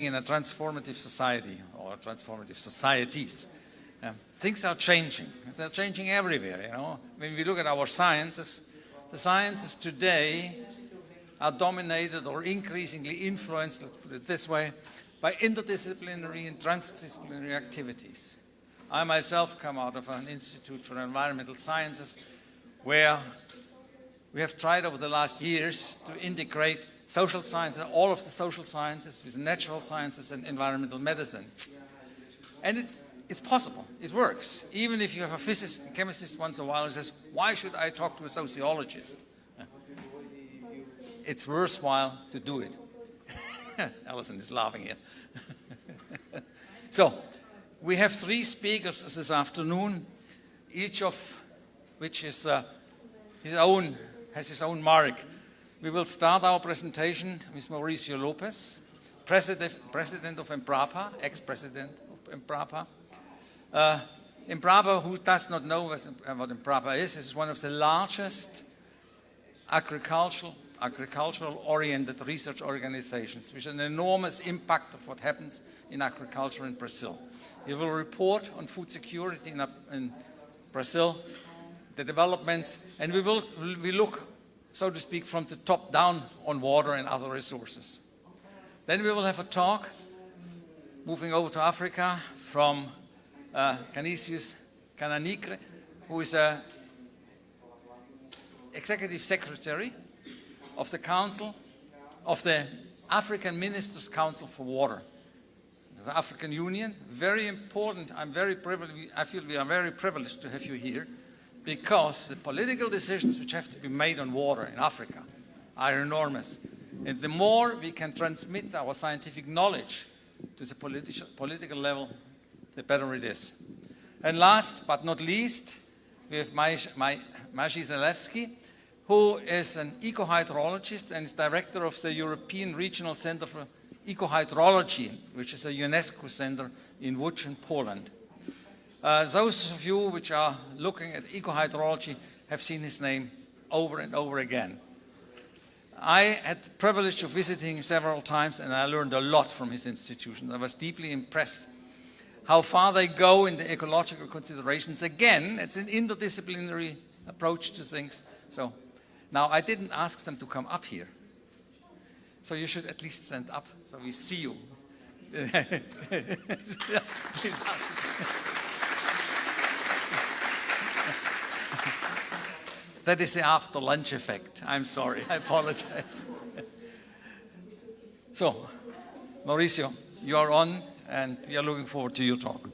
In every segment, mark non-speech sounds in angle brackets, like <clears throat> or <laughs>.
in a transformative society or transformative societies. Things are changing. They're changing everywhere, you know. When we look at our sciences, the sciences today are dominated or increasingly influenced, let's put it this way, by interdisciplinary and transdisciplinary activities. I myself come out of an Institute for Environmental Sciences where we have tried over the last years to integrate social sciences, and all of the social sciences with natural sciences and environmental medicine. And it, it's possible, it works. Even if you have a physicist and chemist once in a while who says, why should I talk to a sociologist? It's worthwhile to do it. <laughs> Alison is laughing here. <laughs> so, we have three speakers this afternoon, each of which is uh, his own, has his own mark. We will start our presentation with Mauricio Lopes, president, president of Embrapa, ex-president of Embrapa. Uh, Embrapa, who does not know what Embrapa is, is one of the largest agricultural agricultural oriented research organizations with an enormous impact of what happens in agriculture in Brazil. He will report on food security in, in Brazil, the developments, and we will we look, so to speak, from the top down on water and other resources. Then we will have a talk, moving over to Africa, from uh, Canisius Kanangire, who is a executive secretary of the Council, of the African Ministers' Council for Water. The African Union, very important. I'm very privileged, I feel we are very privileged to have you here because the political decisions which have to be made on water in Africa are enormous. And the more we can transmit our scientific knowledge to the politi political level, the better it is. And last but not least, we have Maciej Zalewski, who is an ecohydrologist and is director of the European Regional Center for Ecohydrology, which is a UNESCO center in Łódź Poland. Uh, those of you which are looking at ecohydrology have seen his name over and over again. I had the privilege of visiting him several times and I learned a lot from his institution. I was deeply impressed how far they go in the ecological considerations. Again, it's an interdisciplinary approach to things. So now, I didn't ask them to come up here. So you should at least stand up so we see you. <laughs> that is the after lunch effect. I'm sorry, I apologize. <laughs> so, Mauricio, you are on and we are looking forward to your talk.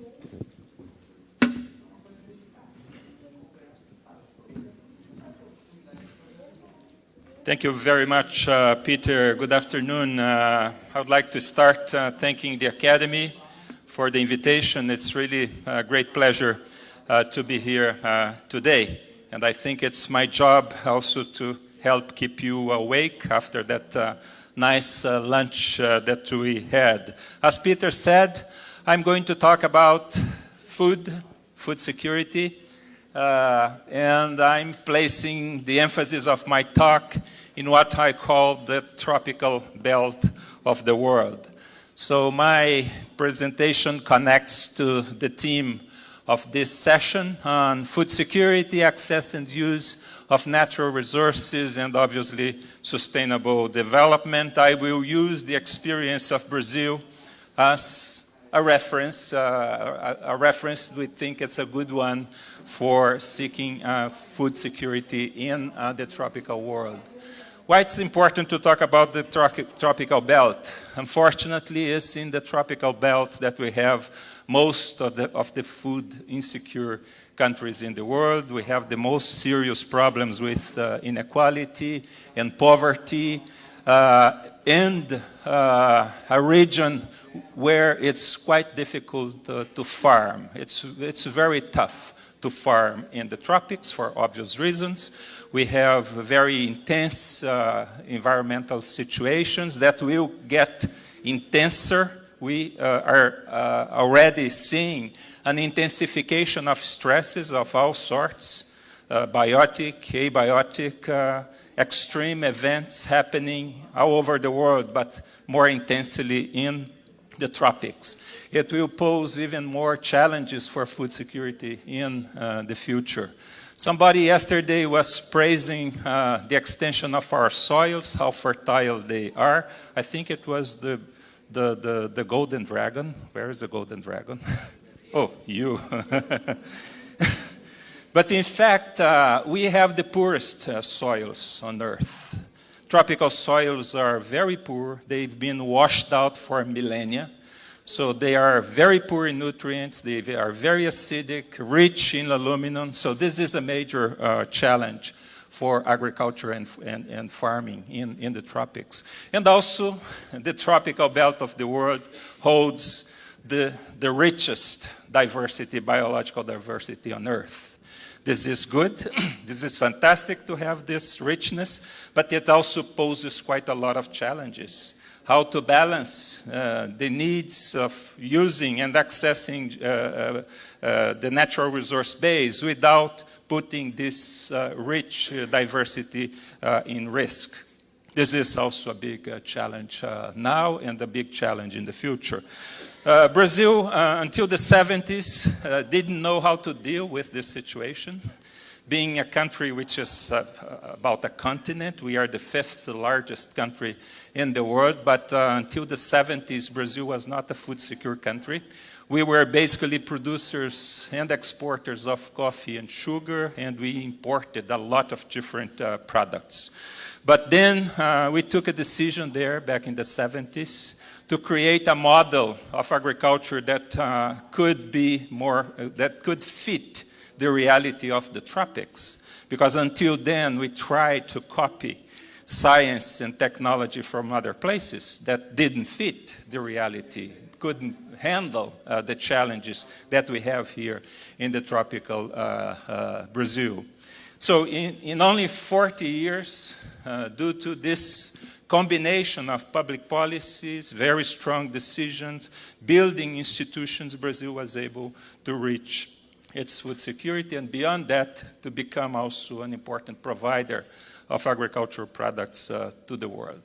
Thank you very much, uh, Peter. Good afternoon. Uh, I would like to start uh, thanking the Academy for the invitation. It's really a great pleasure uh, to be here uh, today. And I think it's my job also to help keep you awake after that uh, nice uh, lunch uh, that we had. As Peter said, I'm going to talk about food, food security, uh, and I'm placing the emphasis of my talk in what I call the tropical belt of the world. So my presentation connects to the theme of this session on food security, access and use of natural resources, and obviously sustainable development. I will use the experience of Brazil as a reference, uh, a, a, reference we think it's a good one for seeking uh, food security in uh, the tropical world. Why it's important to talk about the tropical belt? Unfortunately, it's in the tropical belt that we have most of the, of the food insecure countries in the world. We have the most serious problems with uh, inequality and poverty uh, and uh, a region where it's quite difficult to farm. It's, it's very tough to farm in the tropics for obvious reasons. We have very intense uh, environmental situations that will get intenser. We uh, are uh, already seeing an intensification of stresses of all sorts, uh, biotic, abiotic, uh, extreme events happening all over the world, but more intensely in the tropics. It will pose even more challenges for food security in uh, the future. Somebody yesterday was praising uh, the extension of our soils, how fertile they are. I think it was the, the, the, the golden dragon. Where is the golden dragon? <laughs> oh, you. <laughs> but in fact, uh, we have the poorest uh, soils on Earth. Tropical soils are very poor. They've been washed out for millennia. So they are very poor in nutrients, they are very acidic, rich in aluminum. So this is a major uh, challenge for agriculture and, and, and, farming in, in the tropics. And also, the tropical belt of the world holds the, the richest diversity, biological diversity on Earth. This is good. <clears throat> this is fantastic to have this richness, but it also poses quite a lot of challenges how to balance uh, the needs of using and accessing uh, uh, uh the natural resource base without putting this uh, rich uh, diversity uh, in risk. This is also a big uh, challenge now and a big challenge in the future. Brazil, until the 70s, didn't know how to deal with this situation being a country which is uh, about a continent, we are the fifth largest country in the world, but uh, until the 70s, Brazil was not a food secure country. We were basically producers and exporters of coffee and sugar, and we imported a lot of different uh, products. But then uh, we took a decision there back in the 70s to create a model of agriculture that uh, could be more, uh, that could fit the reality of the tropics. Because until then, we tried to copy science and technology from other places that didn't fit the reality, couldn't handle uh, the challenges that we have here in the tropical uh, uh, Brazil. So in, in, only 40 years, uh, due to this combination of public policies, very strong decisions, building institutions, Brazil was able to reach its food security, and beyond that, to become also an important provider of agricultural products uh, to the world.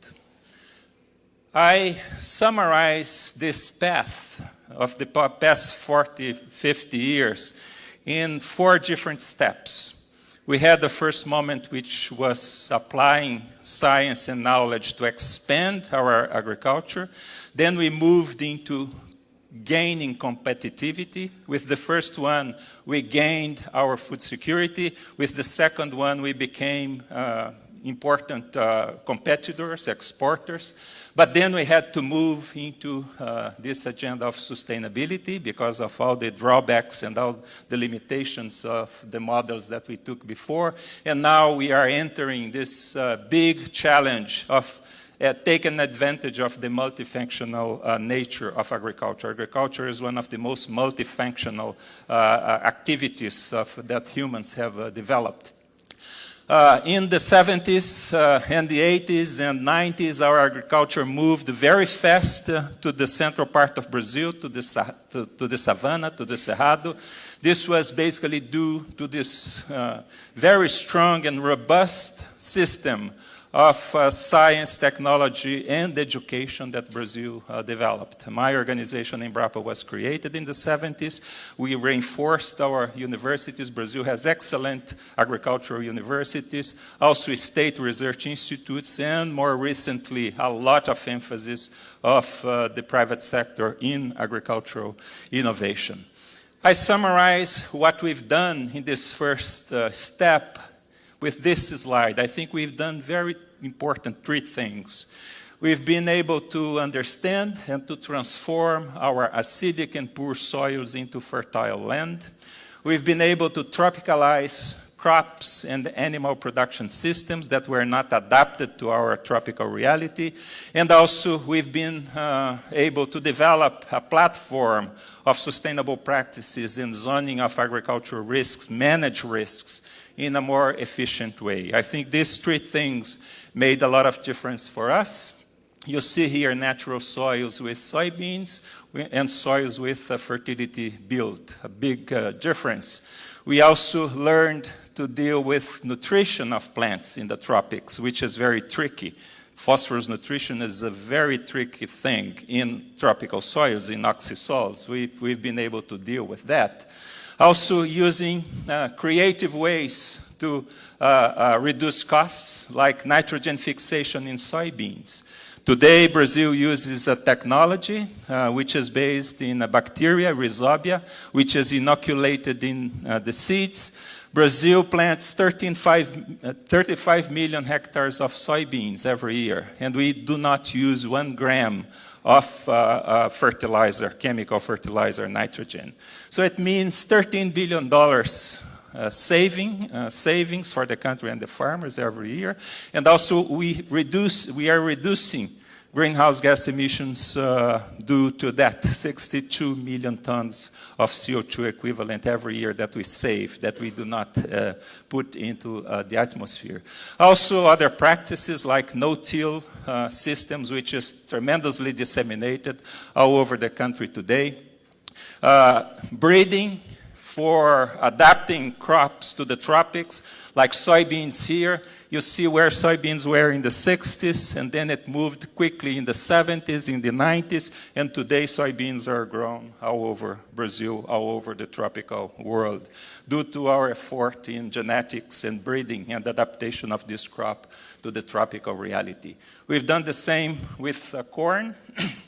I summarize this path of the past 40, 50 years in four different steps. We had the first moment which was applying science and knowledge to expand our agriculture. Then we moved into gaining competitivity. With the first one, we gained our food security. With the second one, we became uh, important uh, competitors, exporters. But then we had to move into uh, this agenda of sustainability because of all the drawbacks and all the limitations of the models that we took before. And now we are entering this uh, big challenge of uh, taken advantage of the multifunctional uh, nature of agriculture. Agriculture is one of the most multifunctional uh, uh activities of, that humans have developed. Uh, in the 70s uh, and the 80s and 90s, our agriculture moved very fast uh, to the central part of Brazil, to the, to, to the savanna, to the cerrado. This was basically due to this uh, very strong and robust system of uh, science, technology, and education that Brazil uh, developed. My organization, Embrapa, was created in the 70s. We reinforced our universities. Brazil has excellent agricultural universities, also state research institutes, and more recently, a lot of emphasis of uh, the private sector in agricultural innovation. I summarize what we've done in this first uh, step with this slide. I think we've done very important three things. We've been able to understand and to transform our acidic and poor soils into fertile land. We've been able to tropicalize crops and animal production systems that were not adapted to our tropical reality. And also we've been uh, able to develop a platform of sustainable practices in zoning of agricultural risks, manage risks in a more efficient way. I think these three things made a lot of difference for us. You see here natural soils with soybeans and soils with a fertility built, a big uh, difference. We also learned to deal with nutrition of plants in the tropics, which is very tricky phosphorus nutrition is a very tricky thing in tropical soils, in oxisols. We've, we've been able to deal with that. Also using uh, creative ways to uh, uh, reduce costs, like nitrogen fixation in soybeans. Today, Brazil uses a technology uh, which is based in a bacteria, Rhizobia, which is inoculated in uh, the seeds. Brazil plants 13, 5, uh, 35 million hectares of soybeans every year, and we do not use one gram of uh, uh, fertilizer, chemical fertilizer, nitrogen. So it means $13 billion uh, saving, uh, savings for the country and the farmers every year. And also we reduce, we are reducing greenhouse gas emissions uh, due to that 62 million tons of CO2 equivalent every year that we save, that we do not uh, put into uh, the atmosphere. Also other practices like no-till uh, systems, which is tremendously disseminated all over the country today. Breeding, for adapting crops to the tropics, like soybeans here. You see where soybeans were in the 60s, and then it moved quickly in the 70s, in the 90s, and today soybeans are grown all over Brazil, all over the tropical world, due to our effort in genetics and breeding and adaptation of this crop to the tropical reality. We've done the same with uh, corn. <clears throat>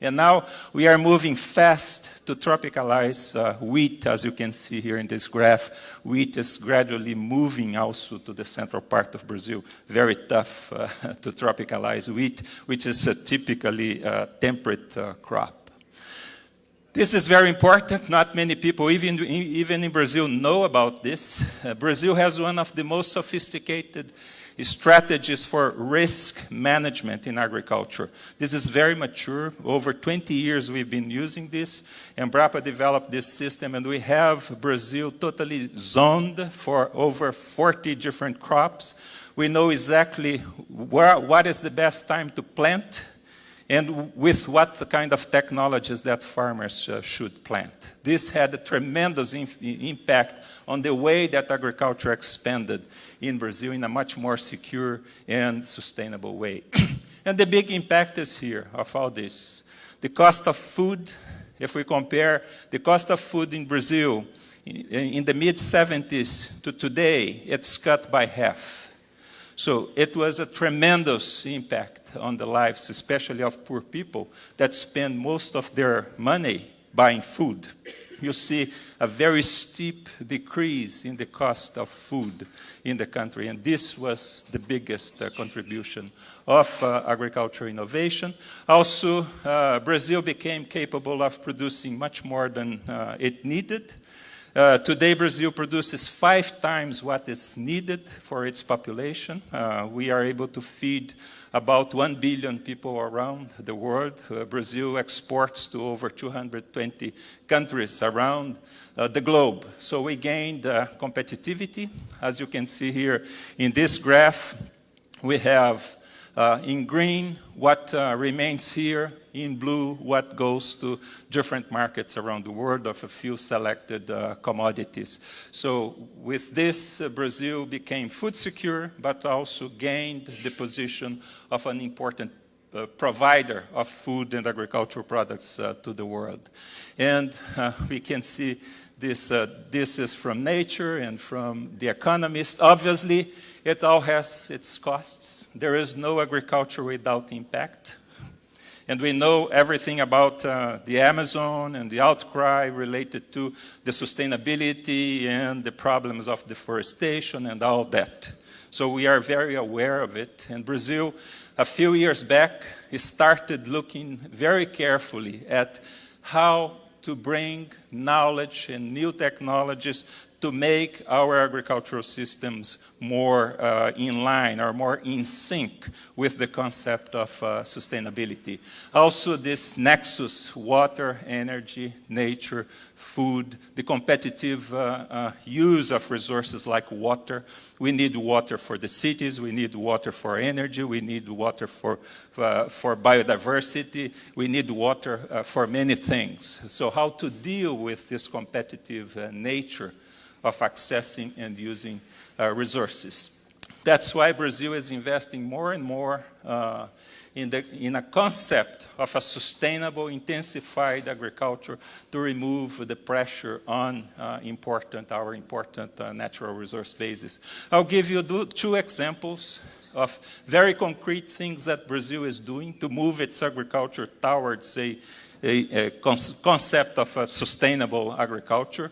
And now we are moving fast to tropicalize uh, wheat, as you can see here in this graph. Wheat is gradually moving also to the central part of Brazil. Very tough uh, <laughs> to tropicalize wheat, which is a typically uh, temperate uh, crop. This is very important. Not many people, even, even in Brazil, know about this. Uh, Brazil has one of the most sophisticated strategies for risk management in agriculture. This is very mature. Over 20 years we've been using this. Embrapa developed this system and we have Brazil totally zoned for over 40 different crops. We know exactly where, what is the best time to plant and with what kind of technologies that farmers uh, should plant. This had a tremendous impact on the way that agriculture expanded in Brazil in a much more secure and sustainable way. <clears throat> and the big impact is here of all this. The cost of food, if we compare the cost of food in Brazil in the mid-70s to today, it's cut by half. So it was a tremendous impact on the lives, especially of poor people that spend most of their money buying food you see a very steep decrease in the cost of food in the country. And this was the biggest uh, contribution of uh, agriculture innovation. Also, uh, Brazil became capable of producing much more than uh, it needed. Uh, today, Brazil produces five times what is needed for its population. Uh, we are able to feed about 1 billion people around the world. Uh, Brazil exports to over 220 countries around uh, the globe. So we gained uh, competitivity. As you can see here in this graph, we have uh, in green what remains here in blue what goes to different markets around the world of a few selected uh, commodities. So with this, uh, Brazil became food secure, but also gained the position of an important uh, provider of food and agricultural products uh, to the world. And uh, we can see this, uh, this is from Nature and from The Economist. Obviously, it all has its costs. There is no agriculture without impact. And we know everything about uh, the Amazon and the outcry related to the sustainability and the problems of deforestation and all that. So we are very aware of it. And Brazil, a few years back, started looking very carefully at how to bring knowledge and new technologies to make our agricultural systems more uh, in line or more in sync with the concept of uh, sustainability. Also this nexus, water, energy, nature, food, the competitive uh, uh use of resources like water. We need water for the cities, we need water for energy, we need water for, uh, for biodiversity, we need water uh, for many things. So how to deal with this competitive nature of accessing and using uh, resources. That's why Brazil is investing more and more uh, in, the, in, a concept of a sustainable, intensified agriculture to remove the pressure on uh, important, our important uh, natural resource bases. I'll give you two examples of very concrete things that Brazil is doing to move its agriculture towards a, a, a concept of a sustainable agriculture.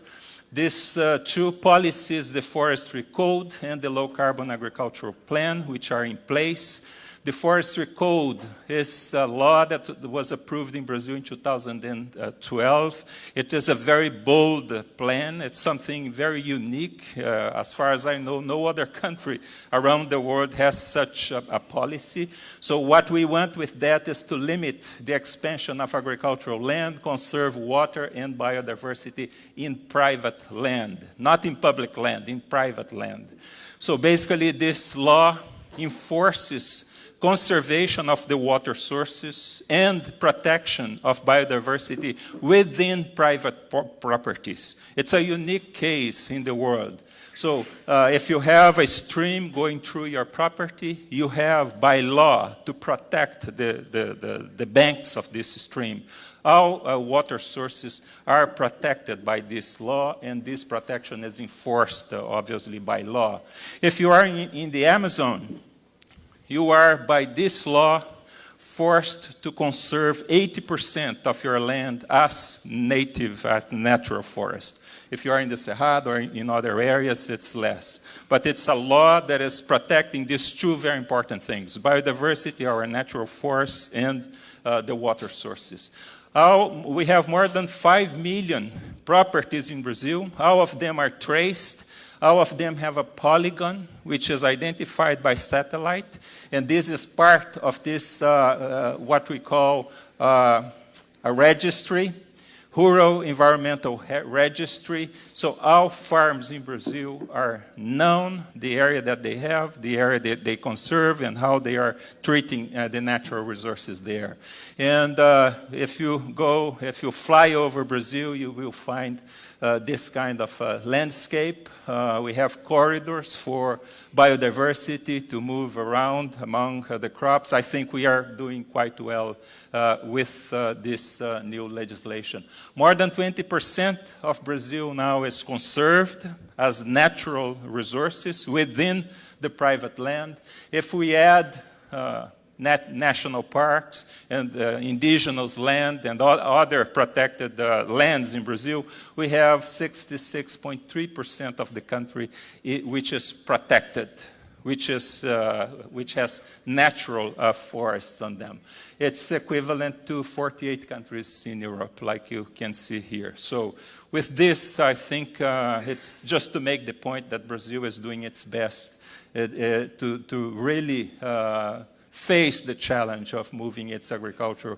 These uh, two policies, the Forestry Code and the Low Carbon Agricultural Plan, which are in place, the Forestry Code is a law that was approved in Brazil in 2012. It is a very bold plan. It's something very unique. Uh, as far as I know, no other country around the world has such a, a, policy. So what we want with that is to limit the expansion of agricultural land, conserve water and biodiversity in private land, not in public land, in private land. So basically this law enforces conservation of the water sources, and protection of biodiversity within private properties. It's a unique case in the world. So uh, if you have a stream going through your property, you have by law to protect the, the, the, the banks of this stream. All uh, water sources are protected by this law, and this protection is enforced, uh, obviously, by law. If you are in, in the Amazon, you are, by this law, forced to conserve 80% of your land as native, as natural forest. If you are in the Cerrado or in other areas, it's less. But it's a law that is protecting these two very important things, biodiversity, our natural forests, and uh, the water sources. We have more than 5 million properties in Brazil. All of them are traced. All of them have a polygon, which is identified by satellite. And this is part of this, uh, uh, what we call uh, a registry, Rural Environmental Registry. So all farms in Brazil are known, the area that they have, the area that they conserve, and how they are treating uh, the natural resources there. And uh, if you go, if you fly over Brazil, you will find this kind of uh, landscape. Uh, we have corridors for biodiversity to move around among uh, the crops. I think we are doing quite well uh, with uh, this new legislation. More than 20% of Brazil now is conserved as natural resources within the private land. If we add nat national parks and uh, indigenous land and other protected uh, lands in Brazil, we have 66.3% of the country which is protected, which, is, uh, which has natural uh, forests on them. It's equivalent to 48 countries in Europe, like you can see here. So with this, I think uh, it's just to make the point that Brazil is doing its best uh, to, to really face the challenge of moving its agriculture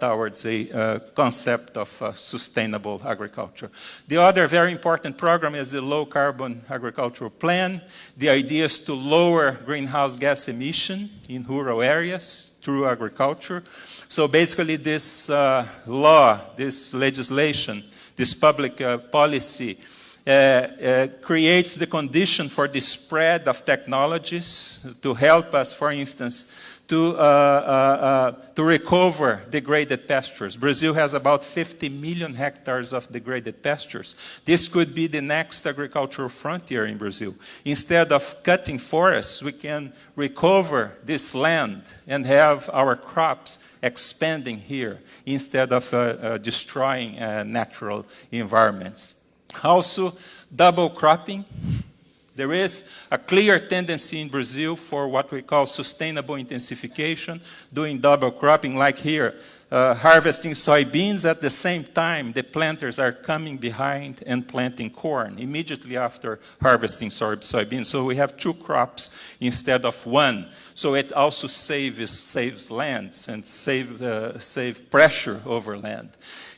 towards a uh, concept of uh, sustainable agriculture. The other very important program is the low carbon agricultural plan. The idea is to lower greenhouse gas emission in rural areas through agriculture. So basically this uh, law, this legislation, this public uh, policy creates the condition for the spread of technologies to help us, for instance, to, uh, uh, uh, to recover degraded pastures. Brazil has about 50 million hectares of degraded pastures. This could be the next agricultural frontier in Brazil. Instead of cutting forests, we can recover this land and have our crops expanding here instead of uh, uh, destroying uh, natural environments. Also, double cropping. There is a clear tendency in Brazil for what we call sustainable intensification, doing double cropping like here, uh, harvesting soybeans at the same time the planters are coming behind and planting corn immediately after harvesting soy soybeans. So we have two crops instead of one. So it also saves, saves lands and save, uh, save pressure over land.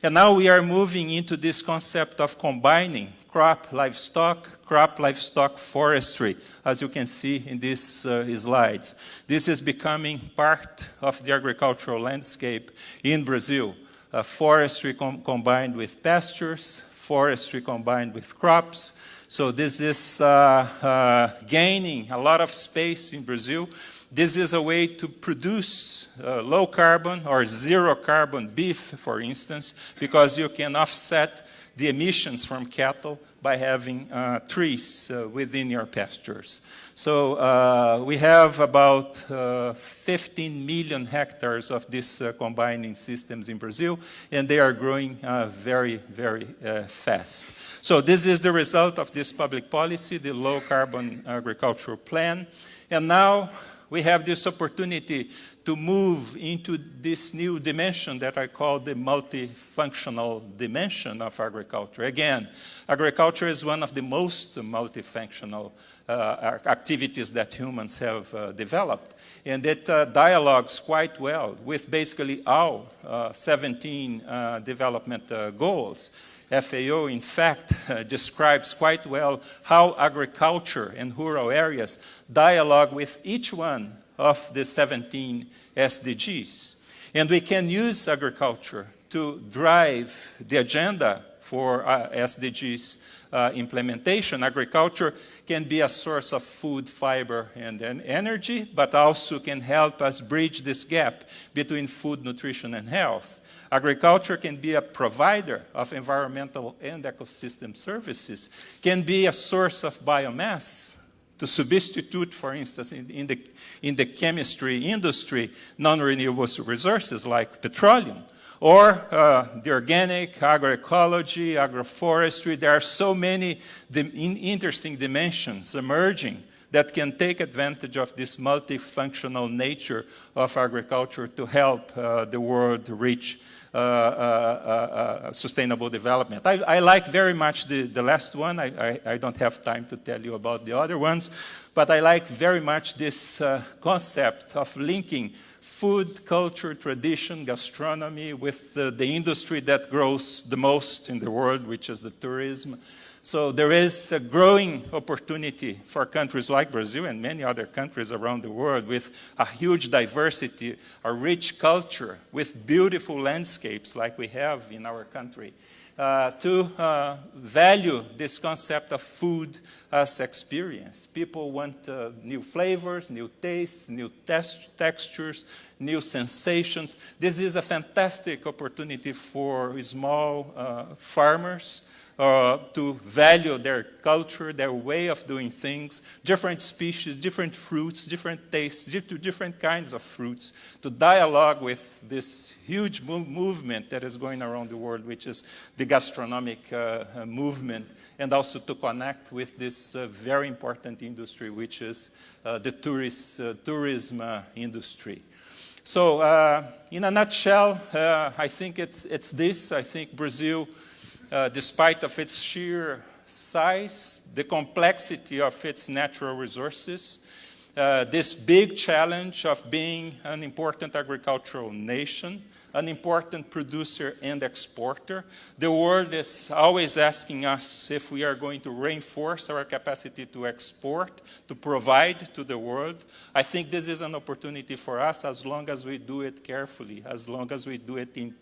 And now we are moving into this concept of combining crop livestock crop livestock forestry, as you can see in these uh, slides. This is becoming part of the agricultural landscape in Brazil. Uh, forestry com combined with pastures, forestry combined with crops, So this is uh, uh, gaining a lot of space in Brazil. This is a way to produce uh, low carbon or zero carbon beef, for instance, because you can offset the emissions from cattle by having uh, trees uh, within your pastures. So uh, we have about uh, 15 million hectares of these uh, combining systems in Brazil, and they are growing uh, very, very fast. So this is the result of this public policy, the low carbon agricultural plan. And now we have this opportunity to move into this new dimension that I call the multifunctional dimension of agriculture. Again, agriculture is one of the most multifunctional uh, activities that humans have uh, developed. And it uh, dialogues quite well with basically all uh, 17 uh, development uh, goals. FAO, in fact, uh, <laughs> describes quite well how agriculture and rural areas dialogue with each one of the 17 SDGs. And we can use agriculture to drive the agenda for uh, SDGs uh, implementation. Agriculture can be a source of food, fiber, and, and energy, but also can help us bridge this gap between food, nutrition, and health. Agriculture can be a provider of environmental and ecosystem services, can be a source of biomass to substitute, for instance, in, in the, in the chemistry industry, non-renewable resources like petroleum, or uh, the organic, agroecology, agroforestry. There are so many interesting dimensions emerging that can take advantage of this multifunctional nature of agriculture to help uh, the world reach Uh, uh, uh, sustainable development. I, I, like very much the, the last one. I, I, I, don't have time to tell you about the other ones, but I like very much this concept of linking food, culture, tradition, gastronomy with the industry that grows the most in the world, which is the tourism. So there is a growing opportunity for countries like Brazil and many other countries around the world with a huge diversity, a rich culture, with beautiful landscapes like we have in our country, uh, to uh, value this concept of food as experience. People want uh, new flavors, new tastes, new textures, new sensations. This is a fantastic opportunity for small uh, farmers uh, to value their culture, their way of doing things, different species, different fruits, different tastes, different kinds of fruits, to dialogue with this huge movement that is going around the world, which is the gastronomic uh, uh, movement, and also to connect with this uh, very important industry, which is uh, the tourist, uh, tourism industry. So in a nutshell, I think it's, it's this. I think Brazil uh, despite of its sheer size, the complexity of its natural resources, uh, this big challenge of being an important agricultural nation, an important producer and exporter. The world is always asking us if we are going to reinforce our capacity to export, to provide to the world. I think this is an opportunity for us as long as we do it carefully, as long as we do it in,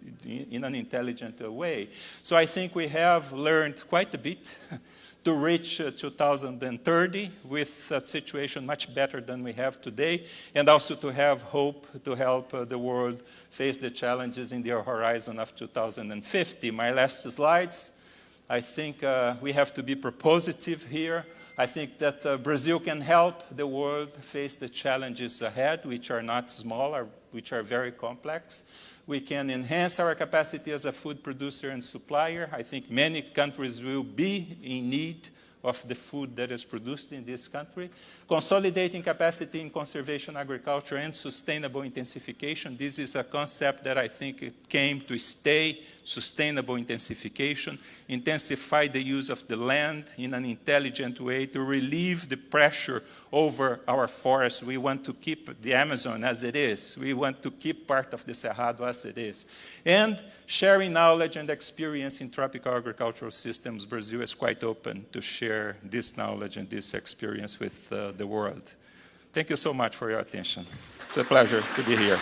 in an intelligent way. So I think we have learned quite a bit <laughs> to reach uh, 2030 with a situation much better than we have today, and also to have hope to help uh, the world face the challenges in the horizon of 2050. My last slides, I think uh, we have to be propositive here. I think that uh, Brazil can help the world face the challenges ahead, which are not small, or which are very complex. We can enhance our capacity as a food producer and supplier. I think many countries will be in need of the food that is produced in this country. Consolidating capacity in conservation agriculture and sustainable intensification. This is a concept that I think it came to stay, sustainable intensification. Intensify the use of the land in an intelligent way to relieve the pressure over our forests. We want to keep the Amazon as it is. We want to keep part of the Cerrado as it is. And sharing knowledge and experience in tropical agricultural systems, Brazil is quite open to share share this knowledge and this experience with uh, the world. Thank you so much for your attention. It's a pleasure to be here.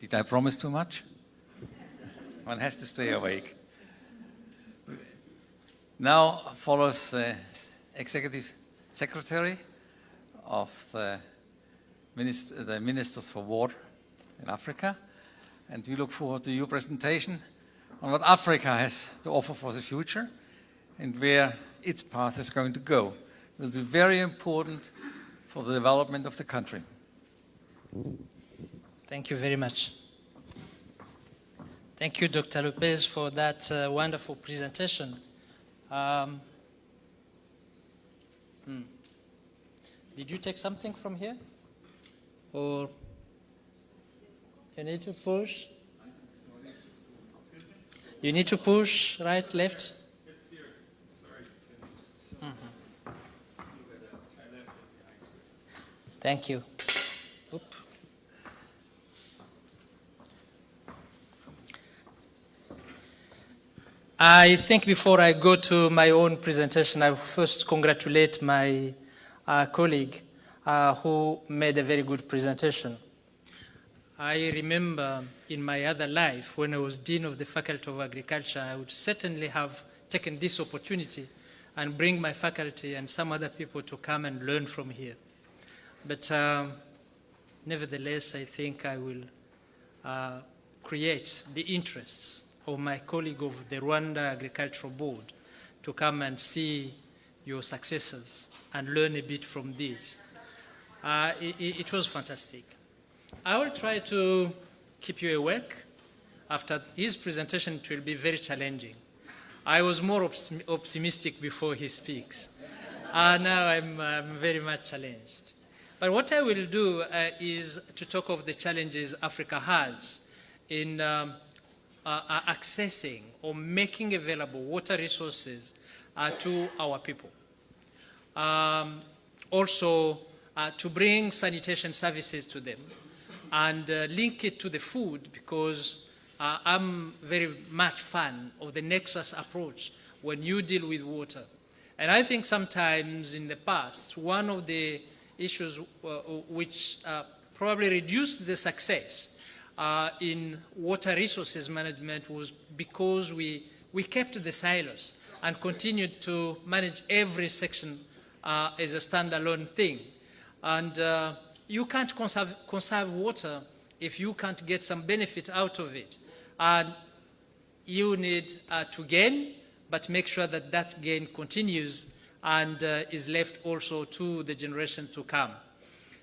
Did I promise too much? One has to stay awake. Now follows uh, executive Secretary of the, Minister, the Ministers for War in Africa. And we look forward to your presentation on what Africa has to offer for the future and where its path is going to go. It will be very important for the development of the country. Thank you very much. Thank you, Dr. Lopes, for that uh, wonderful presentation. Um, hmm. Did you take something from here? Or you need to push? You need to push right, left? Mm-hmm. Thank you. Oop. I think before I go to my own presentation, I first congratulate my uh, colleague uh, who made a very good presentation. I remember in my other life, when I was Dean of the Faculty of Agriculture, I would certainly have taken this opportunity and bring my faculty and some other people to come and learn from here. But um, nevertheless, I think I will uh, create the interests of my colleague of the Rwanda Agricultural Board to come and see your successes and learn a bit from these. Uh, it, it, was fantastic. I will try to keep you awake. After his presentation, it will be very challenging. I was more optimistic before he speaks. Uh, now I'm, I'm, very much challenged. But what I will do uh, is to talk of the challenges Africa has in um, uh, uh, accessing or making available water resources uh, to our people. Um, also, uh, to bring sanitation services to them and uh, link it to the food because uh, I'm very much fan of the nexus approach when you deal with water. And I think sometimes in the past, one of the issues which probably reduced the success uh, in water resources management was because we, we kept the silos and continued to manage every section uh, as a standalone thing. And uh, you can't conserve, conserve water if you can't get some benefit out of it. And you need uh, to gain, but make sure that that gain continues and uh, is left also to the generation to come.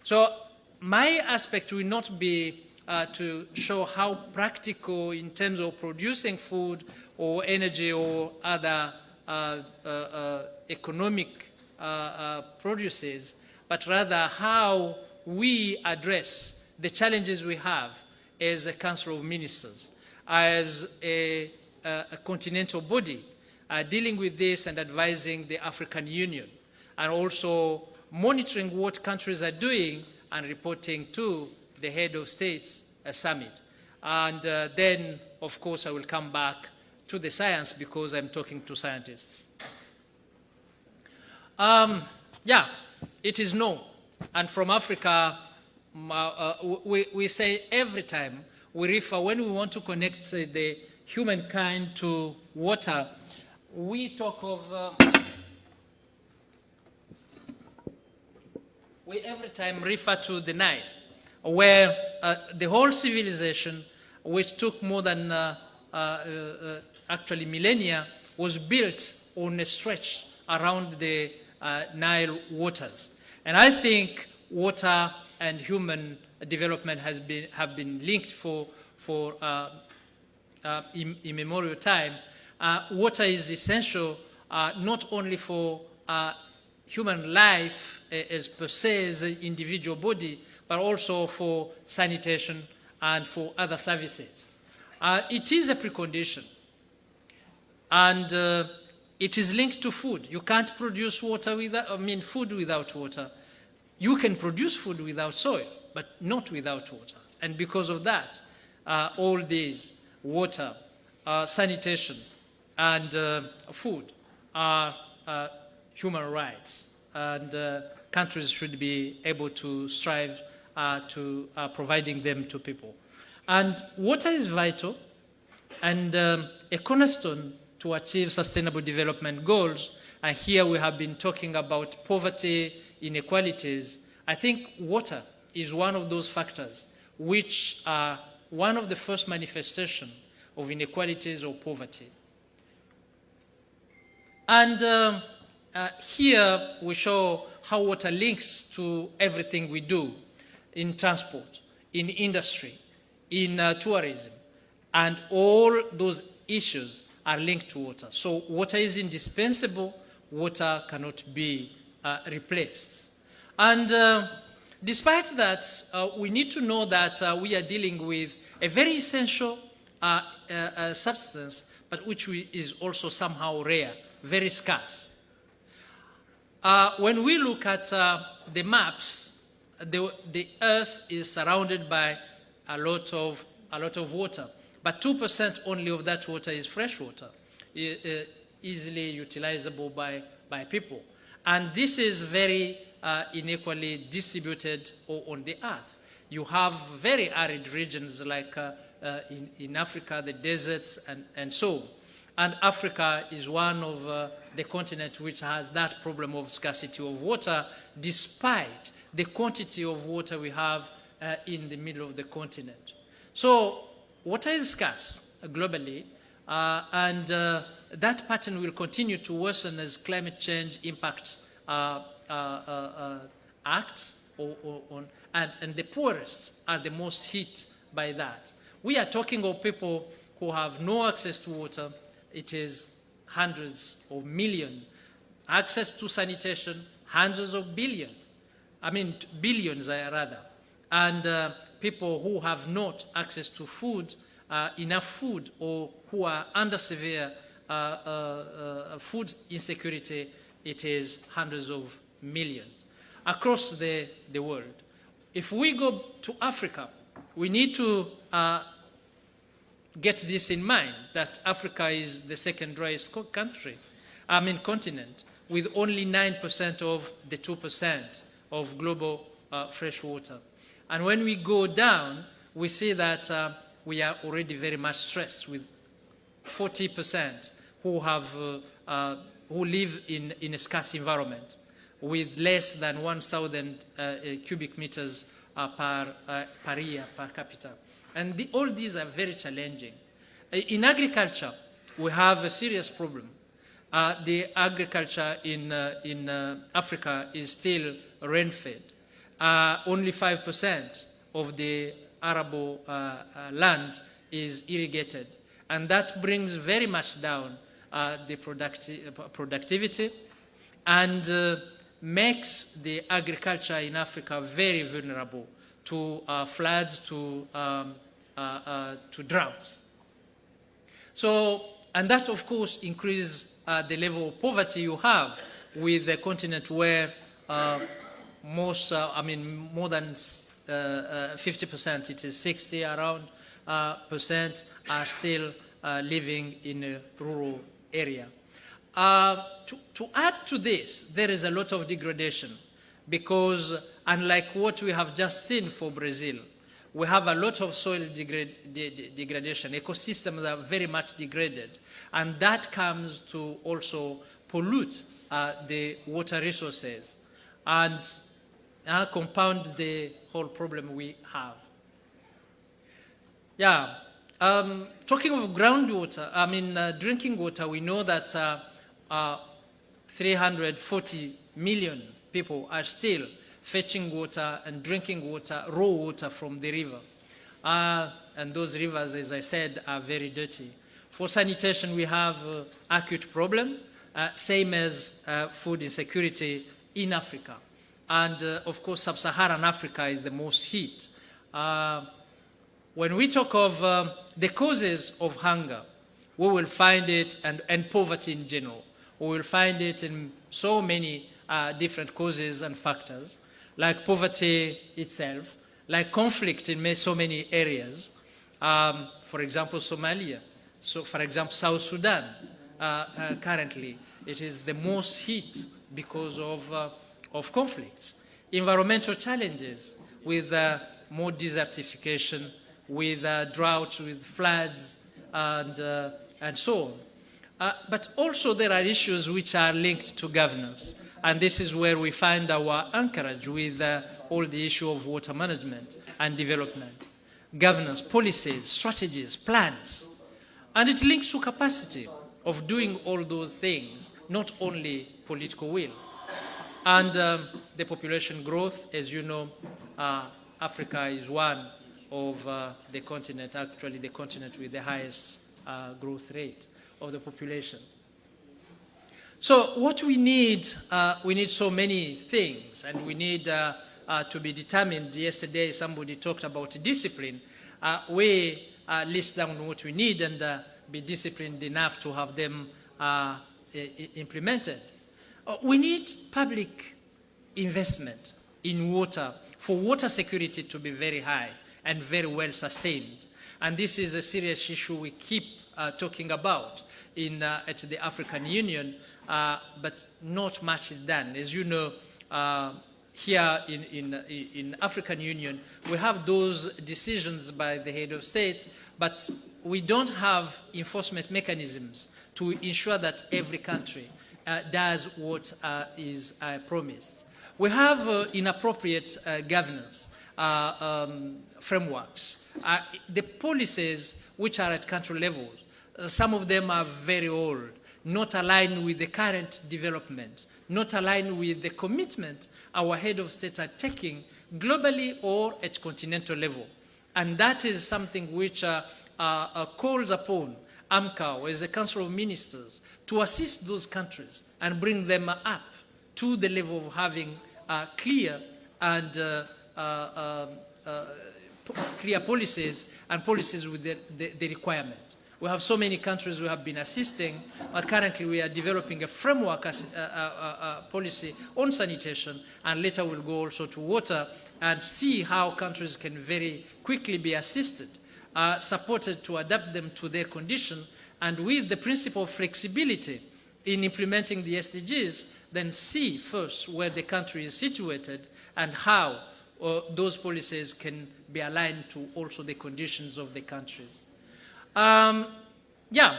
So my aspect will not be uh, to show how practical in terms of producing food or energy or other uh, uh, uh economic uh, uh, produces, but rather how we address the challenges we have as a Council of Ministers, as a, a continental body dealing with this and advising the African Union, and also monitoring what countries are doing and reporting to the head of states a summit. And uh, then, of course, I will come back to the science because I'm talking to scientists. Um, yeah, it is known. And from Africa, uh, we, we say every time we refer, when we want to connect uh, the humankind to water, we talk of, uh, we every time refer to the Nile where uh, the whole civilization, which took more than uh, uh, uh actually millennia, was built on a stretch around the uh, Nile waters. And I think water and human development has been, have been linked for, for uh, immemorial time. water is essential not only for human life as per se as an individual body, but also for sanitation and for other services. Uh, it is a precondition. And uh, it is linked to food. You can't produce water without, I mean, food without water. You can produce food without soil, but not without water. And because of that, uh, all these, water, uh, sanitation, and uh, food are uh, human rights. And countries should be able to strive to uh, providing them to people. And water is vital and um, a cornerstone to achieve sustainable development goals. And here we have been talking about poverty, inequalities. I think water is one of those factors which are one of the first manifestation of inequalities or poverty. And um, uh, here we show how water links to everything we do in transport, in industry, in uh, tourism, and all those issues are linked to water. So water is indispensable, water cannot be uh, replaced. And uh, despite that, uh, we need to know that uh, we are dealing with a very essential uh, substance, but which we, is also somehow rare, very scarce. when we look at the maps, the, the earth is surrounded by a lot of, a lot of water. But 2% only of that water is fresh water, easily utilizable by, by people. And this is very uh, unequally distributed on the earth. You have very arid regions like uh, uh, in, in Africa, the deserts and, and so on. And Africa is one of uh, the continents which has that problem of scarcity of water, despite the quantity of water we have uh, in the middle of the continent. So water is scarce globally, uh, and uh, that pattern will continue to worsen as climate change impact uh, uh, uh, acts or, or, and, and the poorest are the most hit by that. We are talking of people who have no access to water. It is hundreds of millions. Access to sanitation, hundreds of billion. I mean, billions rather. And uh, people who have not access to food, uh, enough food, or who are under severe uh, uh, uh food insecurity, it is hundreds of millions across the, the world. If we go to Africa, we need to uh, get this in mind, that Africa is the second driest country, I mean continent, with only 9% of the 2% of global uh, fresh water. And when we go down, we see that uh, we are already very much stressed with 40% who have uh, uh, who live in, in a scarce environment with less than 1,000 uh, uh, cubic meters per, per year per capita. And the, all these are very challenging. In agriculture, we have a serious problem. Uh, the agriculture in, uh, in uh, Africa is still rain-fed. only 5% of the arable land is irrigated. And that brings very much down the producti productivity and makes the agriculture in Africa very vulnerable to uh, floods, to, um, uh, uh, to droughts. So, and that of course increases uh, the level of poverty you have with a continent where uh, most, uh, I mean, more than 50%, it is 60 around percent are still living in a rural area. Uh, to, to add to this, there is a lot of degradation because unlike what we have just seen for Brazil, we have a lot of soil de degradation. Ecosystems are very much degraded. And that comes to also pollute uh, the water resources and uh, compound the whole problem we have. Yeah, um, talking of groundwater, I mean uh, drinking water, we know that uh, uh, 340 million people are still fetching water and drinking water, raw water from the river. Uh, and those rivers, as I said, are very dirty. For sanitation, we have uh, acute problem, uh, same as uh, food insecurity in Africa. And uh, of course, sub-Saharan Africa is the most hit. Uh, when we talk of the causes of hunger, we will find it, and, and poverty in general, we will find it in so many different causes and factors, like poverty itself, like conflict in so many areas. Um, for example, Somalia. So, for example, South Sudan, uh, uh, currently, it is the most hit because of, uh, of conflicts. Environmental challenges with uh, more desertification, with uh, droughts, with floods, and, uh, and so on. But also there are issues which are linked to governance. And this is where we find our anchorage with uh, all the issue of water management and development. Governance, policies, strategies, plans. And it links to capacity of doing all those things, not only political will. And um, the population growth, as you know, uh, Africa is one of uh, the continent, actually the continent with the highest uh, growth rate of the population. So what we need, uh, we need so many things, and we need uh, uh, to be determined. Yesterday, somebody talked about discipline. Uh, we uh, list down what we need and uh, be disciplined enough to have them implemented. we need public investment in water for water security to be very high and very well sustained. And this is a serious issue we keep talking about in, at the African Union but not much is done. As you know, uh, here in, in, in African Union, we have those decisions by the head of states, but we don't have enforcement mechanisms to ensure that every country uh, does what uh, is uh, promised. We have uh, inappropriate governance um, frameworks. the policies which are at country level, some of them are very old not aligned with the current development, not aligned with the commitment our head of state are taking globally or at continental level. And that is something which uh, uh, uh, calls upon AMCOW as a Council of Ministers to assist those countries and bring them up to the level of having uh, clear and uh, uh, um, clear policies and policies with the, the, the requirement. We have so many countries we have been assisting, but currently we are developing a framework as, uh, uh, uh, policy on sanitation, and later we'll go also to water and see how countries can very quickly be assisted, uh, supported to adapt them to their condition, and with the principle of flexibility in implementing the SDGs, then see first where the country is situated and how uh, those policies can be aligned to also the conditions of the countries. Um, yeah,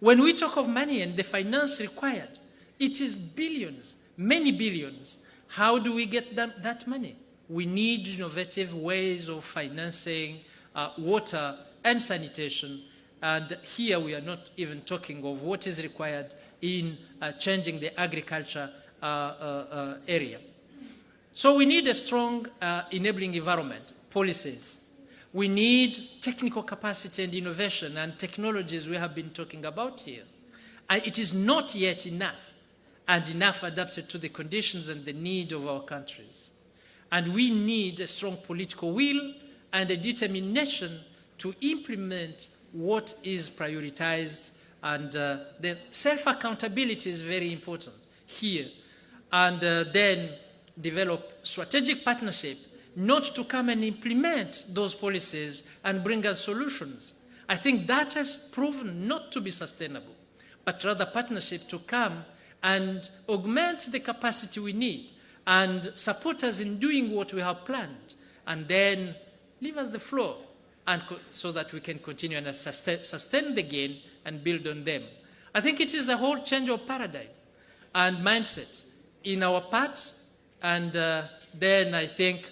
when we talk of money and the finance required, it is billions, many billions. How do we get that, that money? We need innovative ways of financing uh, water and sanitation. And here we are not even talking of what is required in uh, changing the agriculture uh, uh, uh area. So we need a strong uh, enabling environment, policies, we need technical capacity and innovation and technologies we have been talking about here. And it is not yet enough and enough adapted to the conditions and the need of our countries. And we need a strong political will and a determination to implement what is prioritized and uh, the self-accountability is very important here. And uh, then develop strategic partnership not to come and implement those policies and bring us solutions. I think that has proven not to be sustainable, but rather partnership to come and augment the capacity we need and support us in doing what we have planned and then leave us the floor and so that we can continue and sustain, the gain and build on them. I think it is a whole change of paradigm and mindset in our parts and uh, then I think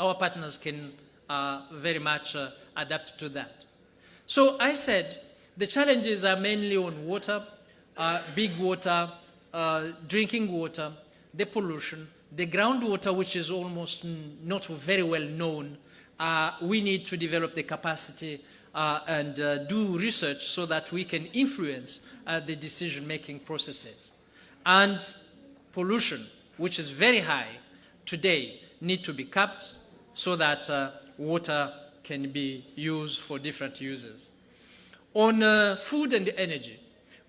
our partners can uh, very much uh, adapt to that. So I said the challenges are mainly on water, uh, big water, uh, drinking water, the pollution, the groundwater, which is almost not very well known. Uh, we need to develop the capacity uh, and do research so that we can influence the decision-making processes. And pollution, which is very high today, need to be capped so that uh, water can be used for different uses. On uh, food and energy,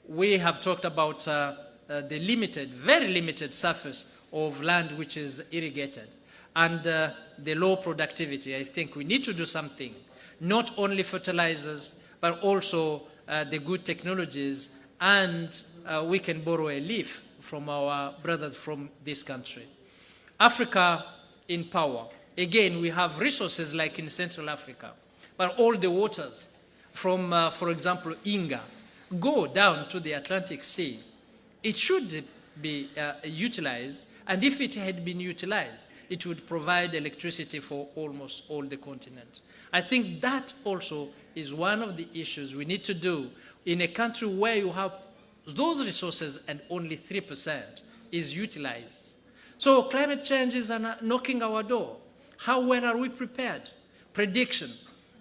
we have talked about uh, uh the limited, very limited surface of land which is irrigated and uh, the low productivity. I think we need to do something, not only fertilizers, but also uh, the good technologies and we can borrow a leaf from our brothers from this country. Africa in power. Again, we have resources like in Central Africa. but all the waters from, uh, for example, Inga, go down to the Atlantic Sea, it should be uh, utilized, and if it had been utilized, it would provide electricity for almost all the continent. I think that also is one of the issues we need to do in a country where you have those resources and only 3% is utilized. So climate change is knocking our door. How well are we prepared? Prediction.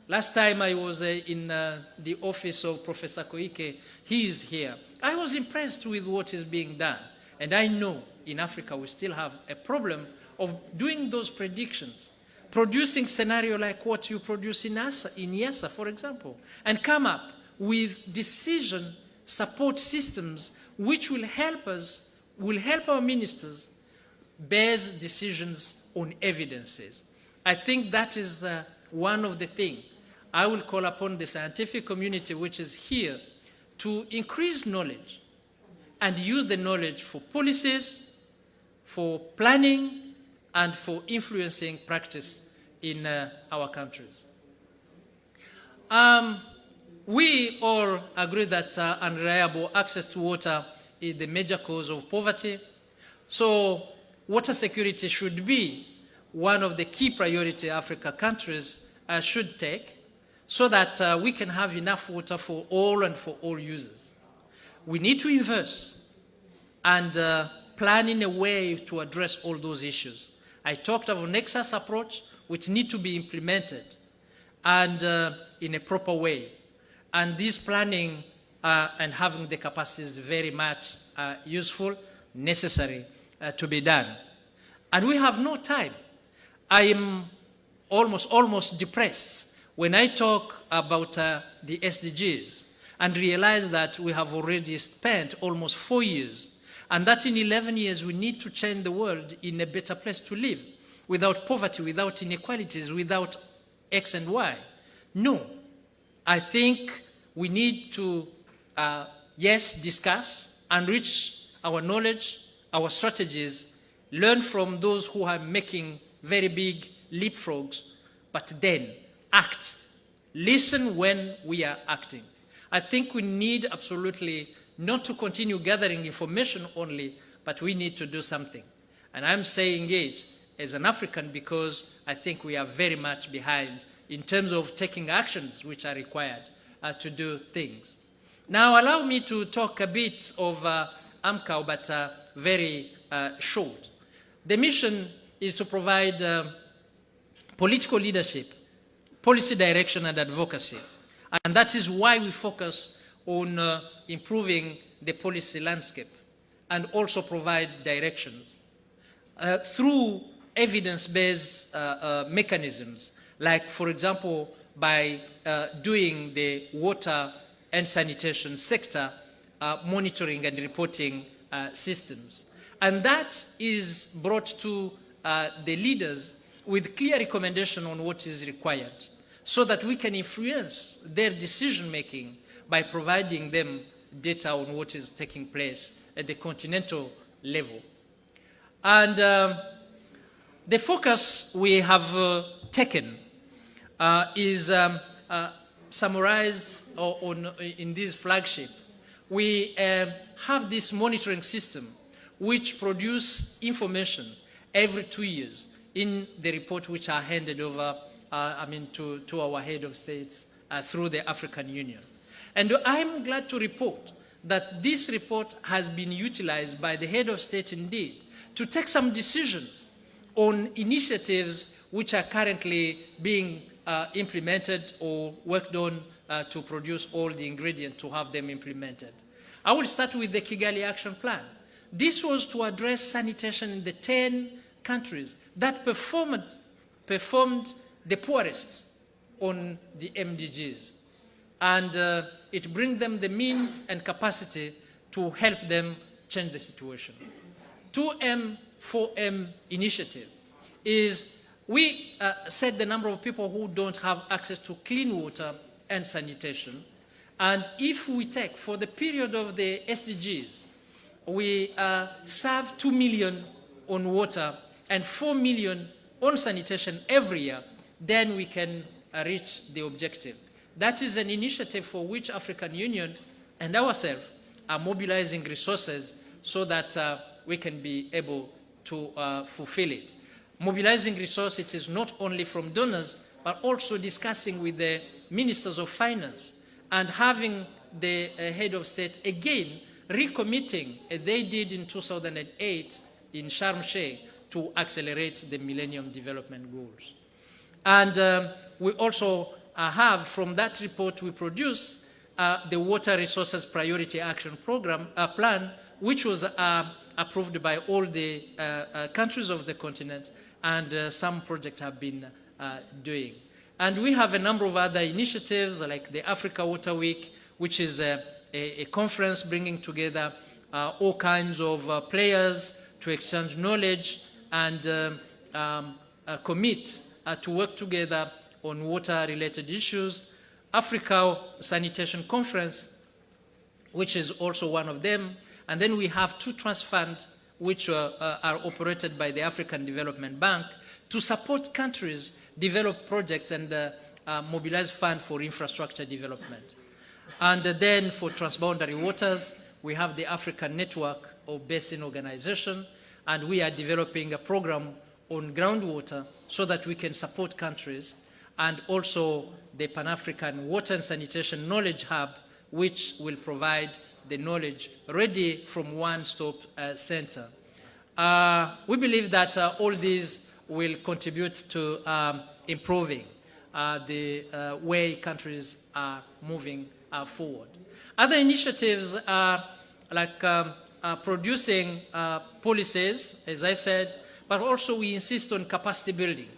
Last time I was uh, in uh, the office of Professor Koike, he is here. I was impressed with what is being done. And I know in Africa we still have a problem of doing those predictions, producing scenario like what you produce in, ASA, in IIASA, for example, and come up with decision support systems which will help us, will help our ministers base decisions on evidences. I think that is uh, one of the things. I will call upon the scientific community which is here to increase knowledge and use the knowledge for policies, for planning, and for influencing practice in uh, our countries. Um, we all agree that uh, unreliable access to water is the major cause of poverty. So water security should be one of the key priority Africa countries uh, should take so that uh, we can have enough water for all and for all users. We need to invest and uh, plan in a way to address all those issues. I talked of a Nexus approach which need to be implemented and uh, in a proper way. And this planning uh, and having the capacity is very much uh, useful, necessary uh, to be done. And we have no time. I am almost, almost depressed when I talk about uh, the SDGs and realize that we have already spent almost four years and that in 11 years we need to change the world in a better place to live without poverty, without inequalities, without X and Y. No. I think we need to, uh, yes, discuss, and enrich our knowledge, our strategies, learn from those who are making very big leapfrogs, but then act. Listen when we are acting. I think we need absolutely not to continue gathering information only, but we need to do something. And I'm saying it as an African because I think we are very much behind in terms of taking actions which are required uh, to do things. Now allow me to talk a bit of uh, AMCOW, but uh, very uh, short. The mission is to provide uh, political leadership, policy direction and advocacy. And that is why we focus on uh, improving the policy landscape and also provide directions. Uh, through evidence-based uh, uh, mechanisms, like, for example, by doing the water and sanitation sector monitoring and reporting systems. And that is brought to the leaders with clear recommendation on what is required so that we can influence their decision-making by providing them data on what is taking place at the continental level. And um, the focus we have uh, taken uh, is um, uh, summarized on, in this flagship. We um, have this monitoring system which produce information every two years in the report which are handed over uh, I mean, to, to our head of states uh, through the African Union. And I'm glad to report that this report has been utilized by the head of state indeed to take some decisions on initiatives which are currently being uh, implemented or worked on uh, to produce all the ingredients to have them implemented. I will start with the Kigali Action Plan. This was to address sanitation in the 10 countries that performed, performed the poorest on the MDGs and uh, it brings them the means and capacity to help them change the situation. 2M, 4M initiative is we uh, set the number of people who don't have access to clean water and sanitation. And if we take, for the period of the SDGs, we uh, serve 2 million on water and 4 million on sanitation every year, then we can uh, reach the objective. That is an initiative for which African Union and ourselves are mobilizing resources so that uh, we can be able to uh, fulfill it. Mobilizing resources is not only from donors, but also discussing with the ministers of finance and having the uh, head of state again recommitting, as they did in 2008 in Sharm el-Sheikh, to accelerate the Millennium Development Goals. And um, we also uh, have, from that report we produced, uh, the Water Resources Priority Action Program uh, Plan, which was uh, approved by all the uh, uh, countries of the continent, and some projects have been doing. And we have a number of other initiatives like the Africa Water Week, which is a, a, a conference bringing together all kinds of players to exchange knowledge and um, um, commit to work together on water-related issues. Africa Sanitation Conference, which is also one of them. And then we have two trust funds which uh, uh, are operated by the African Development Bank to support countries develop projects and uh, uh mobilize funds for infrastructure development. And then for transboundary waters, we have the African Network of Basin Organization, and we are developing a program on groundwater so that we can support countries and also the Pan-African Water and Sanitation Knowledge Hub, which will provide the knowledge ready from one-stop uh, center. Uh, we believe that uh, all these will contribute to um, improving uh, the uh, way countries are moving uh, forward. Other initiatives are like um, producing policies, as I said, but also we insist on capacity building.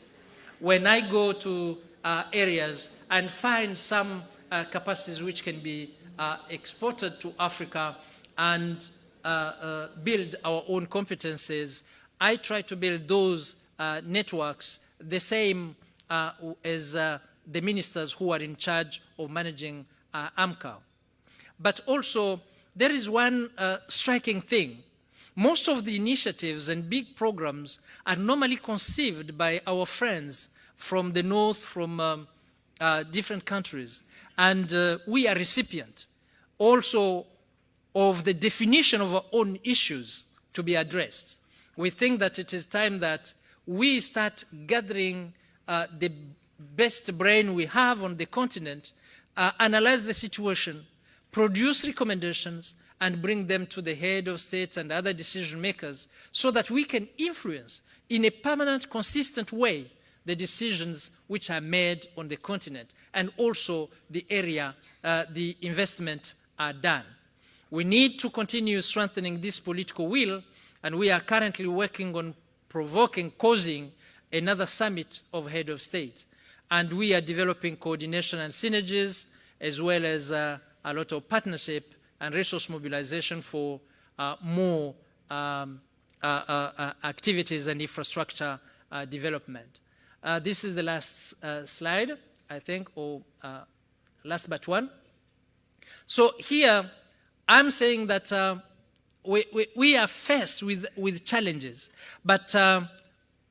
When I go to uh, areas and find some uh, capacities which can be uh, exported to Africa and uh, uh, build our own competences. I try to build those uh, networks the same as the ministers who are in charge of managing AMCOW. But also, there is one striking thing most of the initiatives and big programs are normally conceived by our friends from the north, from um, uh, different countries. And uh, we are recipient also of the definition of our own issues to be addressed. We think that it is time that we start gathering uh, the best brain we have on the continent, uh, analyze the situation, produce recommendations, and bring them to the head of states and other decision makers so that we can influence in a permanent, consistent way the decisions which are made on the continent and also the area uh, the investment are done. We need to continue strengthening this political will and we are currently working on provoking, causing another summit of head of state. And we are developing coordination and synergies as well as uh, a lot of partnership and resource mobilization for uh, more um, uh, uh, uh activities and infrastructure development. Uh, this is the last slide, I think, or last but one. So here, I'm saying that we, we, we, are faced with, with challenges, but uh,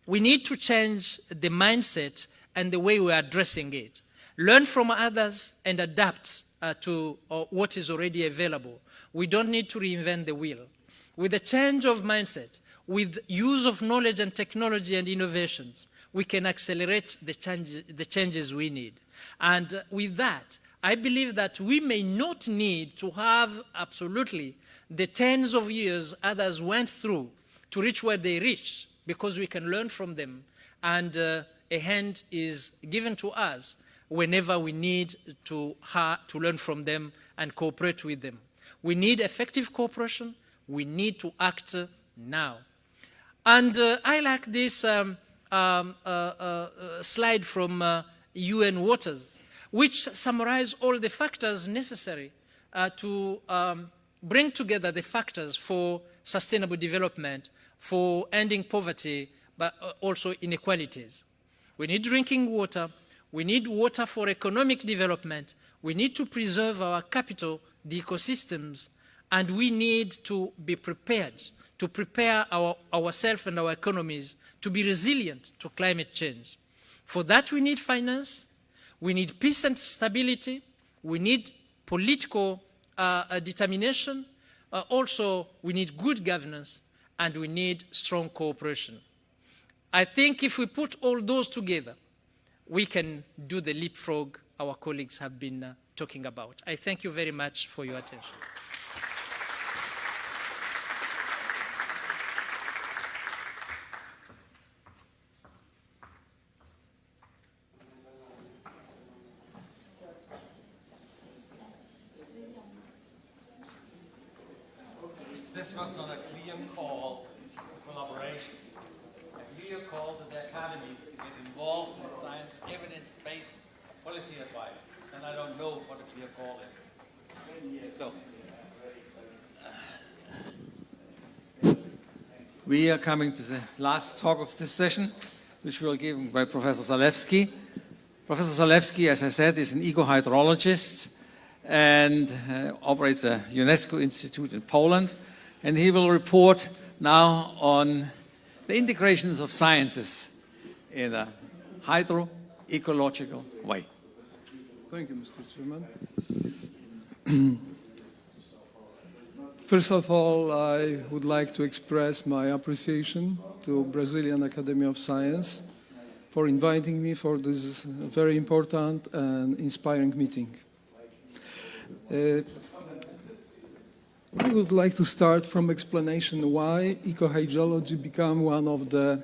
we need to change the mindset and the way we are addressing it. Learn from others and adapt uh, to what is already available. We don't need to reinvent the wheel. With a change of mindset, with use of knowledge and technology and innovations, we can accelerate the, change, the changes we need. And with that, I believe that we may not need to have absolutely the tens of years others went through to reach where they reached because we can learn from them and uh, a hand is given to us whenever we need to, to learn from them and cooperate with them. We need effective cooperation. We need to act now. And uh, I like this um, um, uh, uh, slide from UN Waters, which summarize all the factors necessary to um, bring together the factors for sustainable development, for ending poverty, but also inequalities. We need drinking water. We need water for economic development. We need to preserve our capital, the ecosystems, and we need to be prepared to prepare our, ourselves and our economies to be resilient to climate change. For that, we need finance, We need peace and stability. We need political uh, uh, determination. Uh, also, we need good governance and we need strong cooperation. I think if we put all those together, we can do the leapfrog our colleagues have been uh, talking about. I thank you very much for your attention. This was not a clear call for collaboration, a clear call to the academies to get involved in science evidence-based policy advice. And I don't know what a clear call is. So, we are coming to the last talk of this session, which will be given by Professor Zalewski. Professor Zalewski, as I said, is an eco-hydrologist and uh, operates a UNESCO institute in Poland. And he will report now on the integrations of sciences in a hydro-ecological way. Thank you, Mr. Chairman. <clears throat> First of all, I would like to express my appreciation to Brazilian Academy of Science for inviting me for this very important and inspiring meeting. Uh, I would like to start from explanation why ecohydrology become one of the